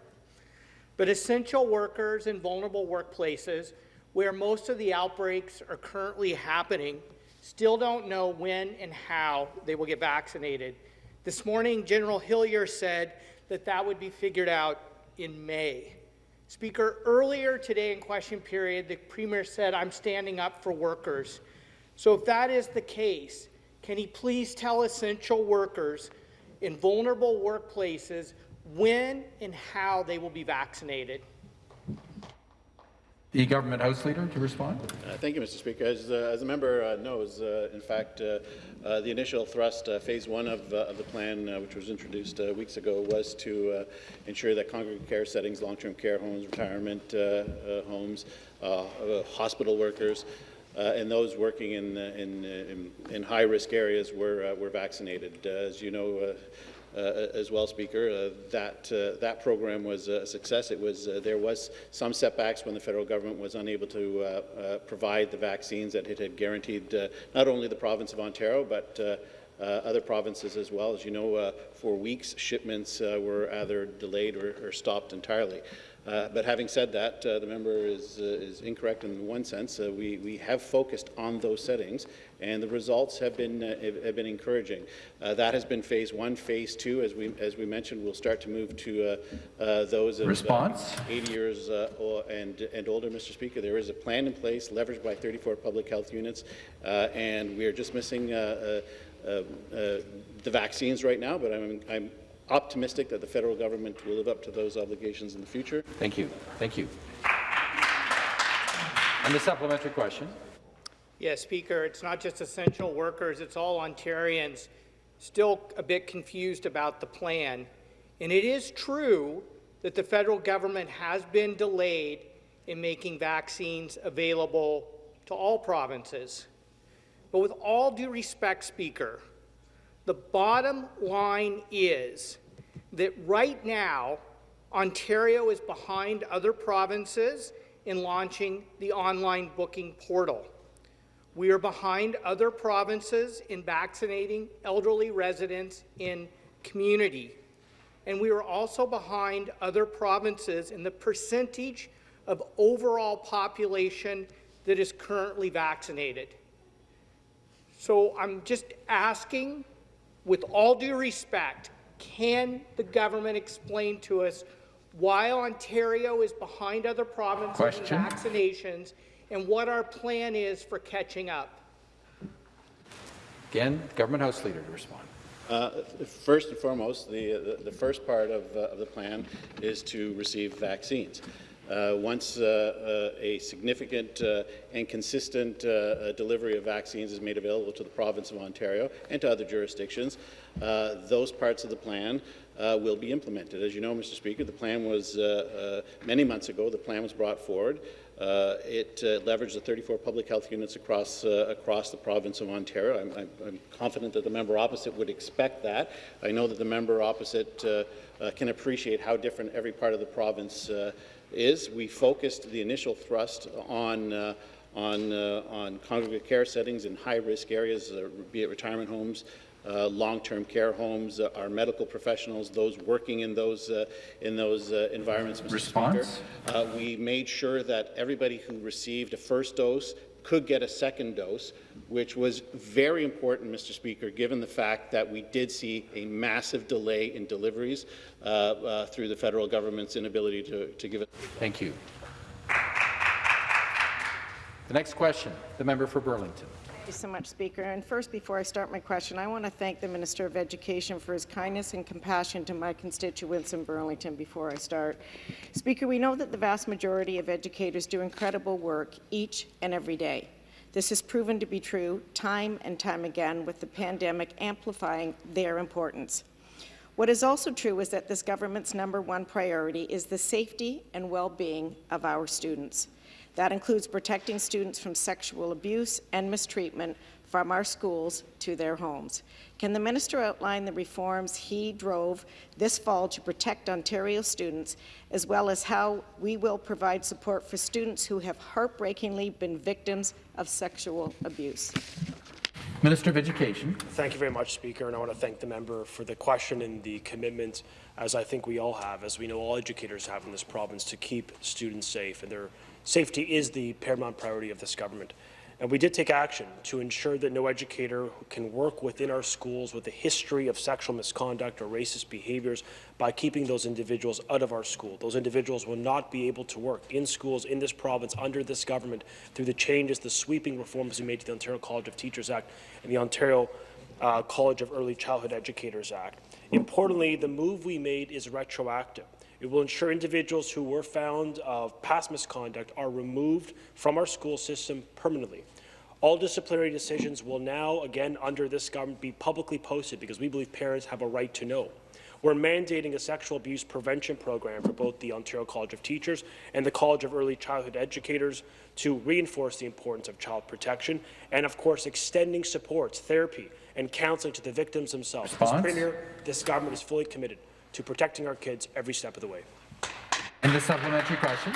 But essential workers in vulnerable workplaces, where most of the outbreaks are currently happening, still don't know when and how they will get vaccinated. This morning, General Hillier said that that would be figured out in May. Speaker, earlier today in question period, the Premier said, I'm standing up for workers. So if that is the case, can he please tell essential workers in vulnerable workplaces when and how they will be vaccinated? The government House Leader to respond. Uh, thank you, Mr. Speaker. As, uh, as the member uh, knows, uh, in fact, uh, uh, the initial thrust, uh, phase one of, uh, of, the plan, uh, which was introduced weeks ago, was to ensure that congregate care settings, long-term care homes, retirement homes, hospital workers, and those working in, in, in, in high-risk areas were, were vaccinated. as you know, uh, as well, Speaker. Uh, that uh, that program was a success. It was there was some setbacks when the federal government was unable to provide the vaccines that it had guaranteed not only the province of Ontario but uh, other provinces as well. As you know, uh, for weeks shipments uh, were either delayed or, or stopped entirely. Uh, but having said that, uh, the member is, uh, is incorrect in one sense. Uh, we, we have focused on those settings, and the results have been, uh, have, been encouraging. Uh, that has been phase one. Phase two, as we, as we mentioned, will start to move to those of Response? 80 years and, and older, Mr. Speaker. There is a plan in place, leveraged by 34 public health units, and we are just missing uh, the vaccines right now, but I'm, I'm optimistic that the federal government will live up to those obligations in the future. Thank you. Thank you. And the supplementary question. Yes, Speaker, it's not just essential workers, it's all Ontarians still a bit confused about the plan. And it is true that the federal government has been delayed in making vaccines available to all provinces. But with all due respect, Speaker, the bottom line is that right now, Ontario is behind other provinces in launching the online booking portal. We are behind other provinces in vaccinating elderly residents in community. And we are also behind other provinces in the percentage of overall population that is currently vaccinated. So I'm just asking with all due respect, can the government explain to us why Ontario is behind other provinces Question. in vaccinations and what our plan is for catching up? Again, Government House Leader to respond. Uh, first and foremost, the, the, the first part of, uh, of, the plan is to receive vaccines. Uh, once uh, uh, a significant and consistent delivery of vaccines is made available to the province of Ontario and to other jurisdictions, those parts of the plan uh, will be implemented. As you know, Mr. Speaker, the plan was, uh, uh, many months ago, the plan was brought forward. it leveraged the 34 public health units across, across the province of Ontario. I'm, I'm, I'm, confident that the member opposite would expect that. I know that the member opposite can appreciate how different every part of the province is we focused the initial thrust on uh, on, uh, on congregate care settings in high-risk areas, uh, be it retirement homes, uh, long-term care homes, uh, our medical professionals, those working in those uh, in those environments. Mr. Response. Speaker. we made sure that everybody who received a first dose could get a second dose, which was very important, Mr. Speaker, given the fact that we did see a massive delay in deliveries uh, uh, through the federal government's inability to, to give it. Thank you. The next question, the member for Burlington. Thank you so much, Speaker. And first, before I start my question, I want to thank the Minister of Education for his kindness and compassion to my constituents in Burlington before I start. Speaker, we know that the vast majority of educators do incredible work each and every day. This has proven to be true time and time again, with the pandemic amplifying their importance. What is also true is that this government's number one priority is the safety and well-being of our students. That includes protecting students from sexual abuse and mistreatment from our schools to their homes. Can the minister outline the reforms he drove this fall to protect Ontario students, as well as how we will provide support for students who have heartbreakingly been victims of sexual abuse? Minister of Education. Thank you very much, Speaker, and I want to thank the member for the question and the commitment, as I think we all have, as we know all educators have in this province, to keep students safe, and their safety is the paramount priority of this government. And we did take action to ensure that no educator can work within our schools with a history of sexual misconduct or racist behaviors by keeping those individuals out of our school. Those individuals will not be able to work in schools in this province under this government through the changes, the sweeping reforms we made to the Ontario College of Teachers Act and the Ontario uh, College of Early Childhood Educators Act. Importantly, the move we made is retroactive. It will ensure individuals who were found of past misconduct are removed from our school system permanently. All disciplinary decisions will now, again, under this government, be publicly posted because we believe parents have a right to know. We're mandating a sexual abuse prevention program for both the Ontario College of Teachers and the College of Early Childhood Educators to reinforce the importance of child protection and, of course, extending supports, therapy, and counseling to the victims themselves. Premier, this government is fully committed to protecting our kids every step of the way. And the supplementary question.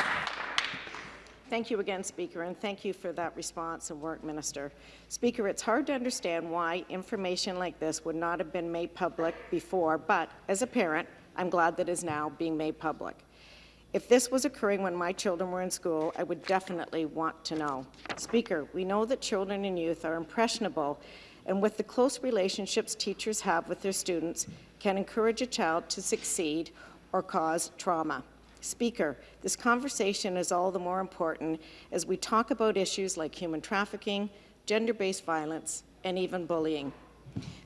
Thank you again, Speaker, and thank you for that response and work, Minister. Speaker, it's hard to understand why information like this would not have been made public before, but as a parent, I'm glad that it is now being made public. If this was occurring when my children were in school, I would definitely want to know. Speaker, we know that children and youth are impressionable, and with the close relationships teachers have with their students, can encourage a child to succeed or cause trauma. Speaker, this conversation is all the more important as we talk about issues like human trafficking, gender-based violence, and even bullying.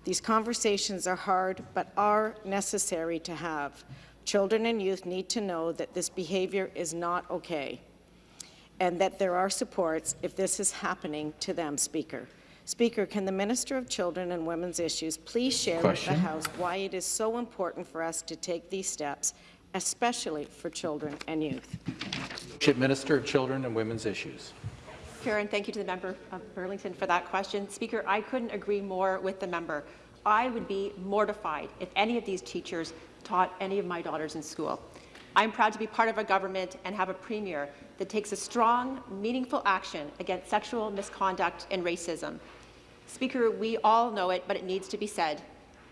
These conversations are hard, but are necessary to have. Children and youth need to know that this behaviour is not okay and that there are supports if this is happening to them, Speaker. Speaker, can the Minister of Children and Women's Issues please share Question. with the House why it is so important for us to take these steps, especially for children and youth? Minister of Children and Women's Issues. Karen, thank you to the member of Burlington for that question. Speaker, I couldn't agree more with the member. I would be mortified if any of these teachers taught any of my daughters in school. I'm proud to be part of a government and have a premier that takes a strong, meaningful action against sexual misconduct and racism. Speaker, we all know it, but it needs to be said.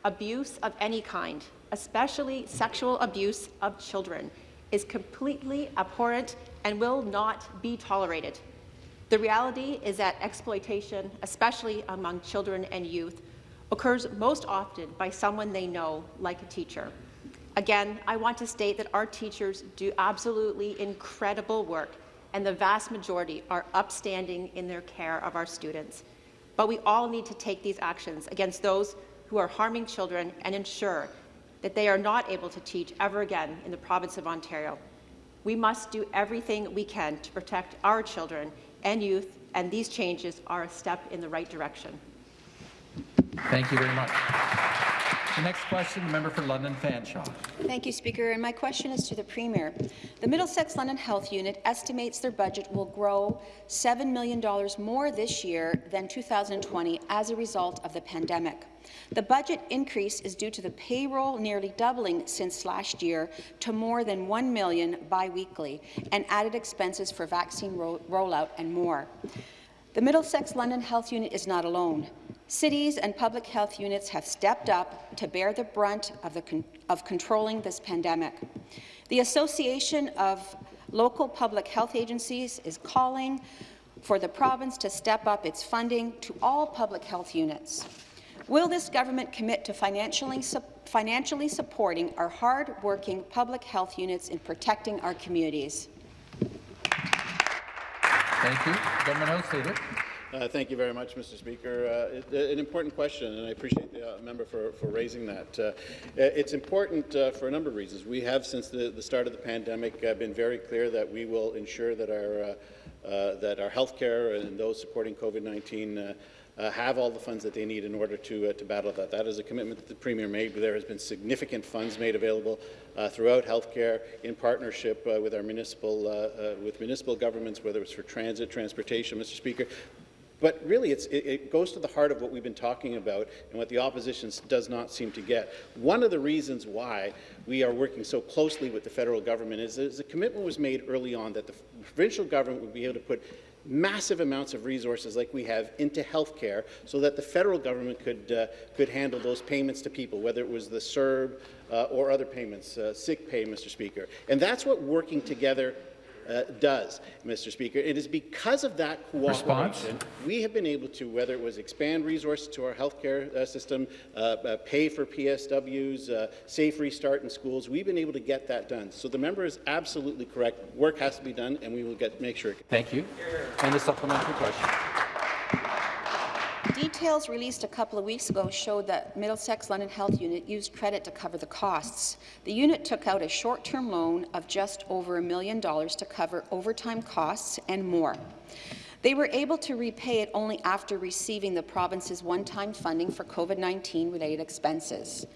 Abuse of any kind, especially sexual abuse of children, is completely abhorrent and will not be tolerated. The reality is that exploitation, especially among children and youth, occurs most often by someone they know, like a teacher. Again, I want to state that our teachers do absolutely incredible work, and the vast majority are upstanding in their care of our students. But we all need to take these actions against those who are harming children and ensure that they are not able to teach ever again in the province of Ontario. We must do everything we can to protect our children and youth, and these changes are a step in the right direction. Thank you very much. The next question, the member for London Fanshawe. Thank you, Speaker. And my question is to the Premier. The Middlesex London Health Unit estimates their budget will grow $7 million more this year than 2020 as a result of the pandemic. The budget increase is due to the payroll nearly doubling since last year to more than 1 million biweekly and added expenses for vaccine ro rollout and more. The Middlesex London Health Unit is not alone. Cities and public health units have stepped up to bear the brunt of, the con of controlling this pandemic. The Association of Local Public Health Agencies is calling for the province to step up its funding to all public health units. Will this government commit to financially, su financially supporting our hard-working public health units in protecting our communities? Thank you. Government House Leader. Uh, thank you very much, Mr. Speaker. Uh, it, an important question, and I appreciate the uh, member for, for raising that. Uh, it's important uh, for a number of reasons. We have, since the, the start of the pandemic, uh, been very clear that we will ensure that our that our healthcare and those supporting COVID-19 uh, have all the funds that they need in order to, uh, to battle that. That is a commitment that the Premier made. There has been significant funds made available uh, throughout healthcare in partnership uh, with our municipal, uh, uh, with municipal governments, whether it's for transit, transportation, Mr. Speaker. But really, it, it, goes to the heart of what we've been talking about and what the opposition does not seem to get. One of the reasons why we are working so closely with the federal government is, is a commitment was made early on that the provincial government would be able to put massive amounts of resources like we have into healthcare so that the federal government could, uh, could handle those payments to people, whether it was the CERB uh, or other payments, uh, sick pay, Mr. Speaker. And that's what working together uh, does, Mr. Speaker. It is because of that cooperation Response? we have been able to, whether it was expand resources to our healthcare uh, system, uh, uh pay for PSWs, uh, safe restart in schools, we've been able to get that done. So the member is absolutely correct. Work has to be done, and we will get make sure. It Thank you. And the supplementary question. Details released a couple of weeks ago showed that Middlesex London Health Unit used credit to cover the costs. The unit took out a short-term loan of just over a million dollars to cover overtime costs and more. They were able to repay it only after receiving the province's one-time funding for COVID-19 related expenses.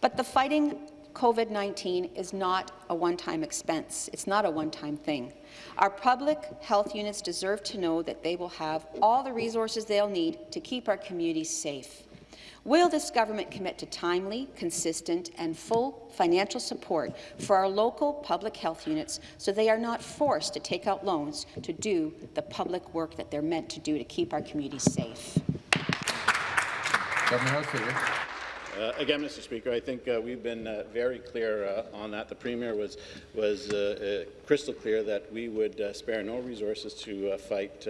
But the fighting COVID-19 is not a one-time expense. It's not a one-time thing. Our public health units deserve to know that they will have all the resources they'll need to keep our communities safe. Will this government commit to timely, consistent and full financial support for our local public health units so they are not forced to take out loans to do the public work that they're meant to do to keep our communities safe? Uh, again, Mr. Speaker, I think uh, we've been uh, very clear uh, on that. The Premier was, was uh, uh, crystal clear that we would spare no resources to fight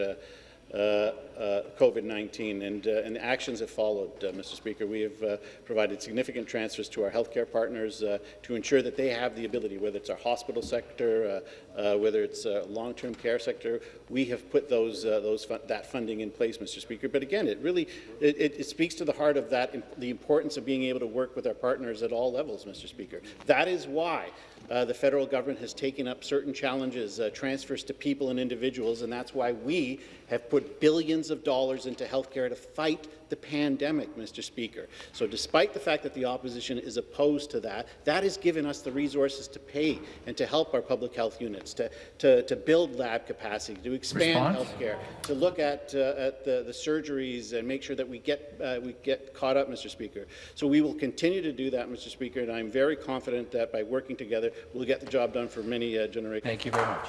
COVID-19, and, uh, and actions that followed, uh, Mr. Speaker. We have uh, provided significant transfers to our healthcare partners uh, to ensure that they have the ability, whether it's our hospital sector, uh, uh, whether it's uh, long-term care sector, we have put those, uh, those that funding in place, Mr. Speaker. But again, it really it, it speaks to the heart of that, the importance of being able to work with our partners at all levels, Mr. Speaker. That is why uh, the federal government has taken up certain challenges, uh, transfers to people and individuals, and that's why we have put billions of dollars into healthcare to fight the pandemic, Mr. Speaker. So despite the fact that the opposition is opposed to that, that has given us the resources to pay and to help our public health units, to, to, to build lab capacity, to expand Response? healthcare, to look at, uh, at the, the surgeries and make sure that we get, uh, we get caught up, Mr. Speaker. So we will continue to do that, Mr. Speaker, and I'm very confident that by working together, we'll get the job done for many uh, generations. Thank you very much.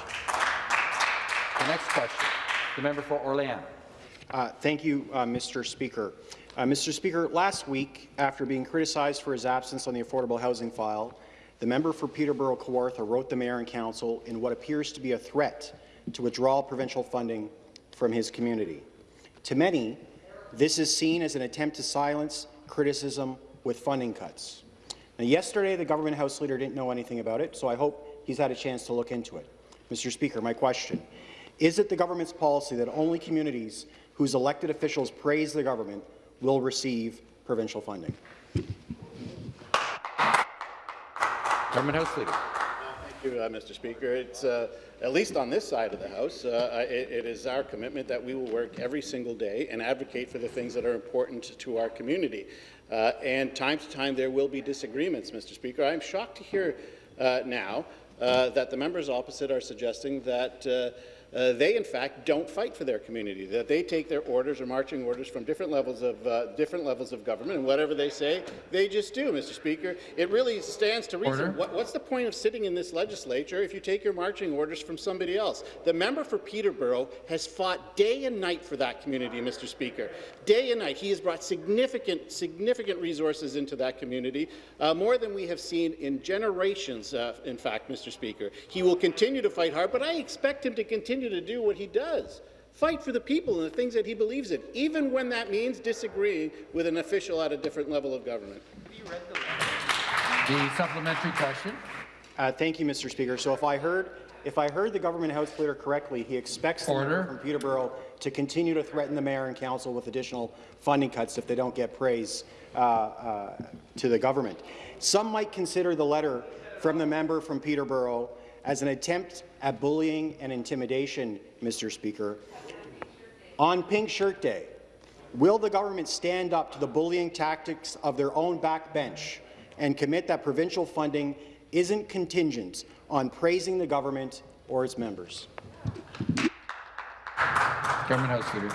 The next question, the member for Orléans. Uh, thank you, uh, Mr. Speaker. Uh, Mr. Speaker, last week, after being criticized for his absence on the affordable housing file, the member for Peterborough Kawartha wrote the Mayor and Council in what appears to be a threat to withdraw provincial funding from his community. To many, this is seen as an attempt to silence criticism with funding cuts. Now, yesterday, the government House Leader didn't know anything about it, so I hope he's had a chance to look into it. Mr. Speaker, my question, is it the government's policy that only communities whose elected officials praise the government will receive provincial funding? Government House Leader. Thank you, uh, Mr. Speaker. It's uh, at least on this side of the House, uh, it, it is our commitment that we will work every single day and advocate for the things that are important to our community. Uh, and time to time, there will be disagreements, Mr. Speaker. I'm shocked to hear uh, now uh, that the members opposite are suggesting that uh, they, in fact, don't fight for their community, that they take their orders or marching orders from different levels of uh, different levels of government, and whatever they say, they just do, Mr. Speaker. It really stands to reason. What, what's the point of sitting in this legislature if you take your marching orders from somebody else? The member for Peterborough has fought day and night for that community, Mr. Speaker. Day and night. He has brought significant, significant resources into that community, uh, more than we have seen in generations, uh, in fact, Mr. Speaker. He will continue to fight hard, but I expect him to continue to do what he does. Fight for the people and the things that he believes in, even when that means disagreeing with an official at a different level of government. The supplementary question. Uh, thank you, Mr. Speaker. So if I heard if I heard the government House Leader correctly, he expects the member from Peterborough to continue to threaten the mayor and council with additional funding cuts if they don't get praise uh, uh, to the government. Some might consider the letter from the member from Peterborough as an attempt at bullying and intimidation, Mr. Speaker. On Pink Shirt Day, will the government stand up to the bullying tactics of their own backbench and commit that provincial funding isn't contingent on praising the government or its members? Government House Leader.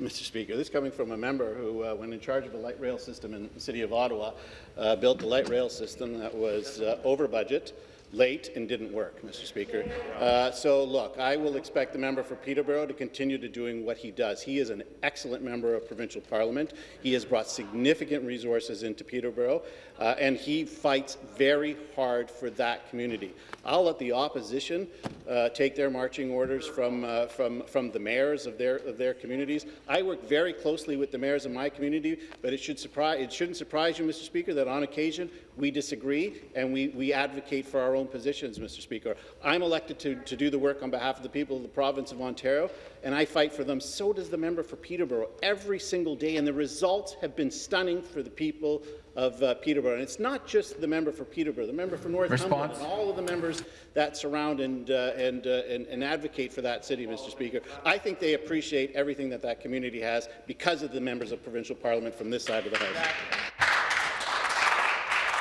Mr. Speaker, this coming from a member who, uh, when in charge of a light rail system in the City of Ottawa, uh, built a light rail system that was uh, over budget, late and didn't work, Mr. Speaker. Uh, so, look, I will expect the member for Peterborough to continue to doing what he does. He is an excellent member of provincial parliament. He has brought significant resources into Peterborough, uh, and he fights very hard for that community. I'll let the opposition uh, take their marching orders from, uh, from, from the mayors of their, of their communities. I work very closely with the mayors of my community, but it, should surprise, it shouldn't surprise you, Mr. Speaker, that on occasion we disagree and we, we advocate for our own positions, Mr. Speaker. I'm elected to, to do the work on behalf of the people of the province of Ontario, and I fight for them. So does the member for Peterborough every single day, and the results have been stunning for the people of uh, Peterborough. And it's not just the member for Peterborough, the member for Northumberland, and all of the members that surround and, uh, and, uh, and, and advocate for that city, Mr. Speaker. I think they appreciate everything that that community has because of the members of provincial parliament from this side of the House.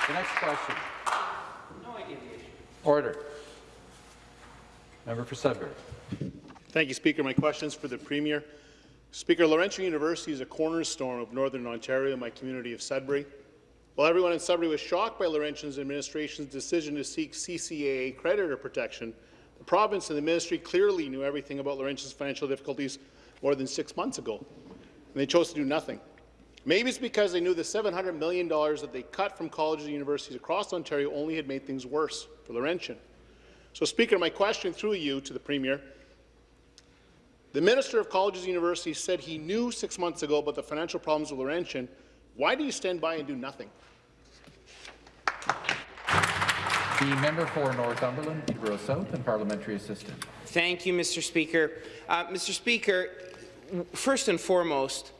The next question. Order. Member for Sudbury. Thank you, Speaker. My question is for the Premier. Speaker, Laurentian University is a cornerstone of Northern Ontario, my community of Sudbury. While everyone in Sudbury was shocked by Laurentian's administration's decision to seek CCAA creditor protection, the province and the ministry clearly knew everything about Laurentian's financial difficulties more than six months ago, and they chose to do nothing. Maybe it's because they knew the $700 million that they cut from colleges and universities across Ontario only had made things worse for Laurentian. So, Speaker, my question through you to the Premier, the Minister of Colleges and Universities said he knew six months ago about the financial problems of Laurentian. Why do you stand by and do nothing? The member for Northumberland, Peterborough South, and parliamentary assistant. Thank you, Mr. Speaker. Uh, Mr. Speaker, first and foremost,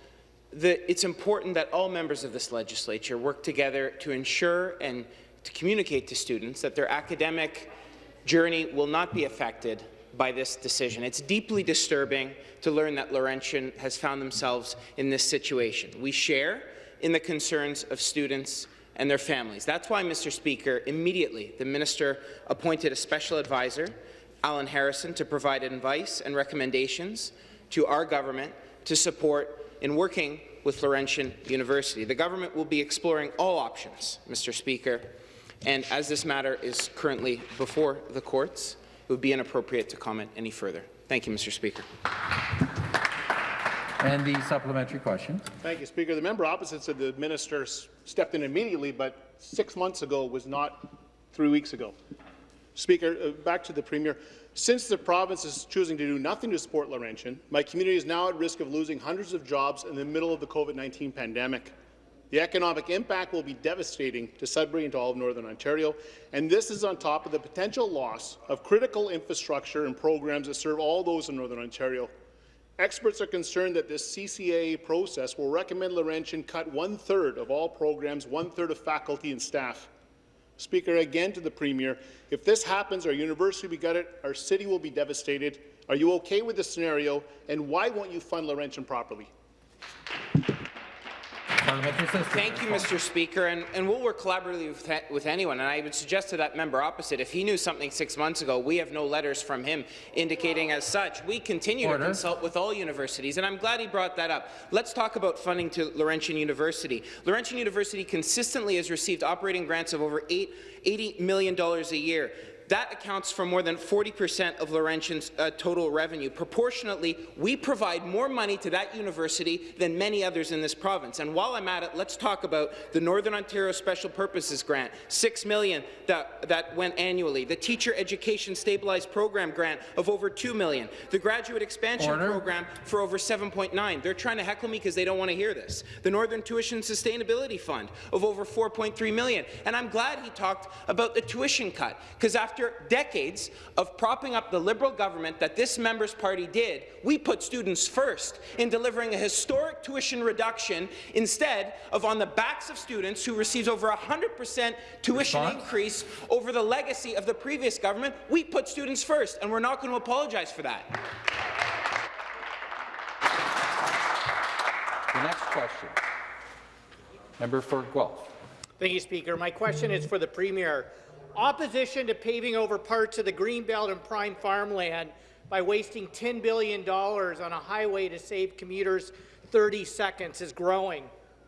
the, it's important that all members of this legislature work together to ensure and to communicate to students that their academic journey will not be affected by this decision. It's deeply disturbing to learn that Laurentian has found themselves in this situation. We share in the concerns of students and their families. That's why, Mr. Speaker, immediately the minister appointed a special advisor, Alan Harrison, to provide advice and recommendations to our government to support in working with Laurentian University. The government will be exploring all options, Mr. Speaker, and as this matter is currently before the courts, it would be inappropriate to comment any further. Thank you, Mr. Speaker. And the supplementary question. Thank you, Speaker. The member opposite said the minister stepped in immediately, but six months ago was not three weeks ago. Speaker, uh, back to the Premier. Since the province is choosing to do nothing to support Laurentian, my community is now at risk of losing hundreds of jobs in the middle of the COVID-19 pandemic. The economic impact will be devastating to Sudbury and to all of Northern Ontario, and this is on top of the potential loss of critical infrastructure and programs that serve all those in Northern Ontario. Experts are concerned that this CCAA process will recommend Laurentian cut one-third of all programs, one-third of faculty and staff. Speaker, again to the Premier, if this happens, our university will be gutted, our city will be devastated. Are you okay with this scenario, and why won't you fund Laurentian properly? Thank you, Mr. Speaker, and, and we'll work collaboratively with, with, anyone. And I would suggest to that member opposite, if he knew something six months ago, we have no letters from him indicating as such. We continue Order. to consult with all universities, and I'm glad he brought that up. Let's talk about funding to Laurentian University. Laurentian University consistently has received operating grants of over eight, $80 million a year. That accounts for more than 40% of Laurentian's uh, total revenue. Proportionately, we provide more money to that university than many others in this province. And while I'm at it, let's talk about the Northern Ontario Special Purposes Grant, 6 million that, that went annually, the Teacher Education Stabilized Program grant of over 2 million, the Graduate Expansion Order. Program for over 7.9. They're trying to heckle me because they don't want to hear this. The Northern Tuition Sustainability Fund of over 4.3 million. And I'm glad he talked about the tuition cut, because after after decades of propping up the Liberal government that this member's party did, we put students first in delivering a historic tuition reduction instead of on the backs of students who received over 100% tuition Response? increase over the legacy of the previous government. We put students first, and we're not going to apologize for that. The next question. Member for Guelph. Thank you, Speaker. My question is for the Premier opposition to paving over parts of the Greenbelt and prime farmland by wasting $10 billion on a highway to save commuters 30 seconds is growing.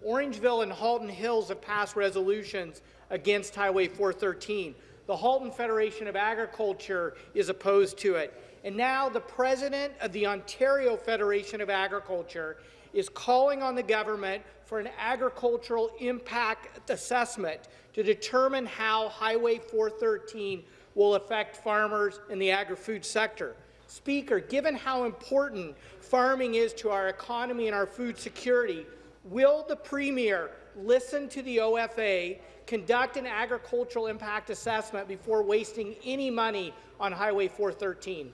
Orangeville and Halton Hills have passed resolutions against Highway 413. The Halton Federation of Agriculture is opposed to it. And now the president of the Ontario Federation of Agriculture is calling on the government for an agricultural impact assessment to determine how Highway 413 will affect farmers in the agri-food sector. Speaker, given how important farming is to our economy and our food security, will the Premier listen to the OFA, conduct an agricultural impact assessment before wasting any money on Highway 413?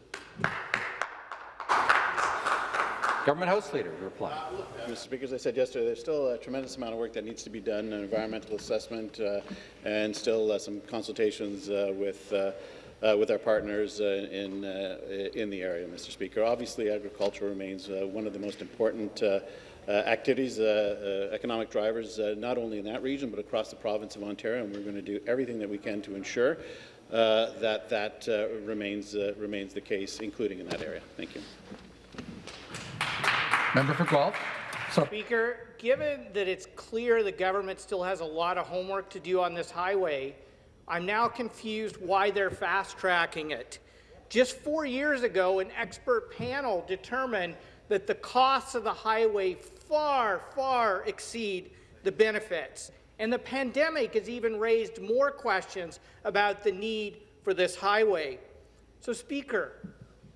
Government House Leader, reply. Uh, Mr. Speaker, as I said yesterday, there's still a tremendous amount of work that needs to be done, an environmental assessment, uh, and still uh, some consultations uh, with uh, uh, with our partners in in the area, Mr. Speaker. Obviously, agriculture remains one of the most important activities, economic drivers, not only in that region but across the province of Ontario, and we're going to do everything that we can to ensure that that remains remains the case, including in that area. Thank you. Member for Guelph. So Speaker, given that it's clear the government still has a lot of homework to do on this highway, I'm now confused why they're fast-tracking it. Just four years ago, an expert panel determined that the costs of the highway far, far exceed the benefits. And the pandemic has even raised more questions about the need for this highway. So, Speaker,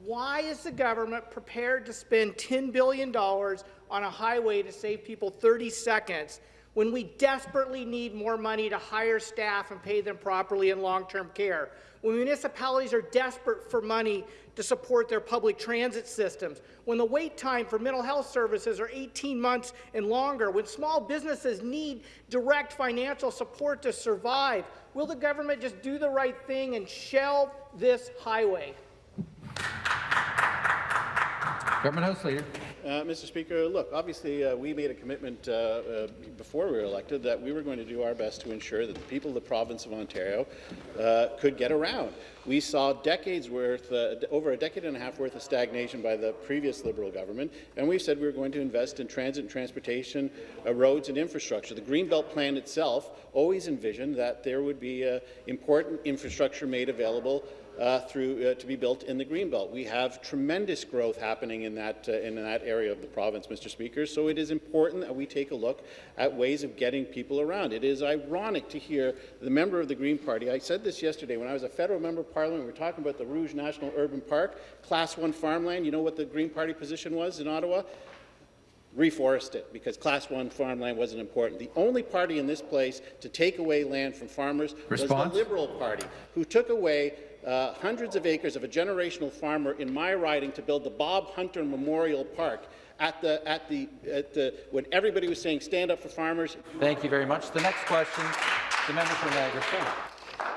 why is the government prepared to spend $10 billion on a highway to save people 30 seconds when we desperately need more money to hire staff and pay them properly in long-term care? When municipalities are desperate for money to support their public transit systems, when the wait time for mental health services are 18 months and longer, when small businesses need direct financial support to survive, will the government just do the right thing and shelve this highway? Government House Leader. Uh, Mr. Speaker, look, obviously uh, we made a commitment uh, uh, before we were elected that we were going to do our best to ensure that the people of the province of Ontario uh, could get around. We saw decades worth, uh, over a decade and a half worth of stagnation by the previous Liberal government, and we said we were going to invest in transit and transportation, roads and infrastructure. The Greenbelt Plan itself always envisioned that there would be important infrastructure made available uh, through uh, to be built in the Greenbelt. We have tremendous growth happening in that uh, in that area of the province, Mr. Speaker. So it is important that we take a look at ways of getting people around. It is ironic to hear the member of the Green Party. I said this yesterday when I was a federal member of Parliament. We were talking about the Rouge National Urban Park, Class One farmland. You know what the Green Party position was in Ottawa? reforest it because class one farmland wasn't important. The only party in this place to take away land from farmers Response? was the Liberal Party, who took away uh, hundreds of acres of a generational farmer in my riding to build the Bob Hunter Memorial Park at the, at the, at the, when everybody was saying stand up for farmers. Thank you very much. The next question, the member for Niagara Falls.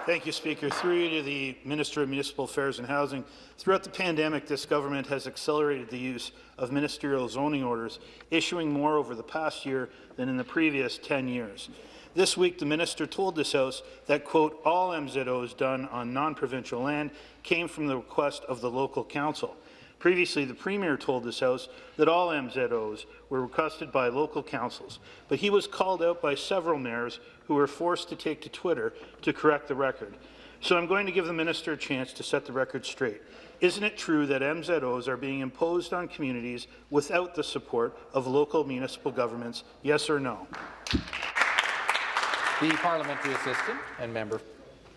Thank you, Speaker. Through you to the Minister of Municipal Affairs and Housing. Throughout the pandemic, this government has accelerated the use of ministerial zoning orders, issuing more over the past year than in the previous 10 years. This week, the minister told this House that, quote, all MZOs done on non-provincial land came from the request of the local council. Previously, the Premier told this House that all MZOs were requested by local councils, but he was called out by several mayors who were forced to take to Twitter to correct the record. So I'm going to give the minister a chance to set the record straight. Isn't it true that MZOs are being imposed on communities without the support of local municipal governments? Yes or no? The parliamentary assistant and member.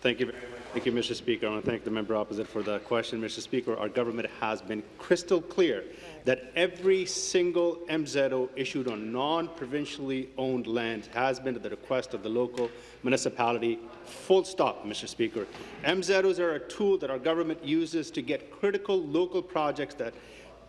Thank you. Thank you, Mr. Speaker. I want to thank the member opposite for the question. Mr. Speaker, our government has been crystal clear that every single MZO issued on non-provincially owned land has been at the request of the local municipality. Full stop, Mr. Speaker. MZOs are a tool that our government uses to get critical local projects that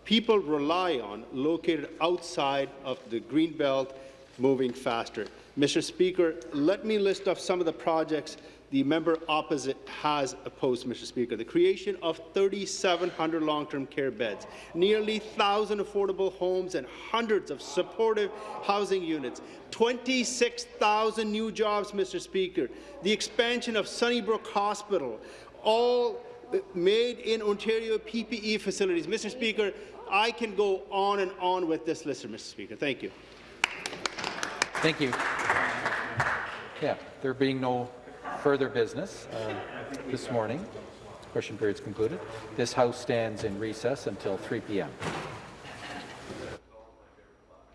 people rely on located outside of the Greenbelt moving faster. Mr. Speaker, let me list off some of the projects the member opposite has opposed, Mr. Speaker. The creation of 3,700 long-term care beds, nearly 1,000 affordable homes and hundreds of supportive housing units, 26,000 new jobs, Mr. Speaker, the expansion of Sunnybrook Hospital, all made in Ontario PPE facilities. Mr. Speaker, I can go on and on with this list, Mr. Speaker. Thank you. Thank you. Yeah, there being no further business uh, this morning, question period is concluded. This House stands in recess until 3 p.m.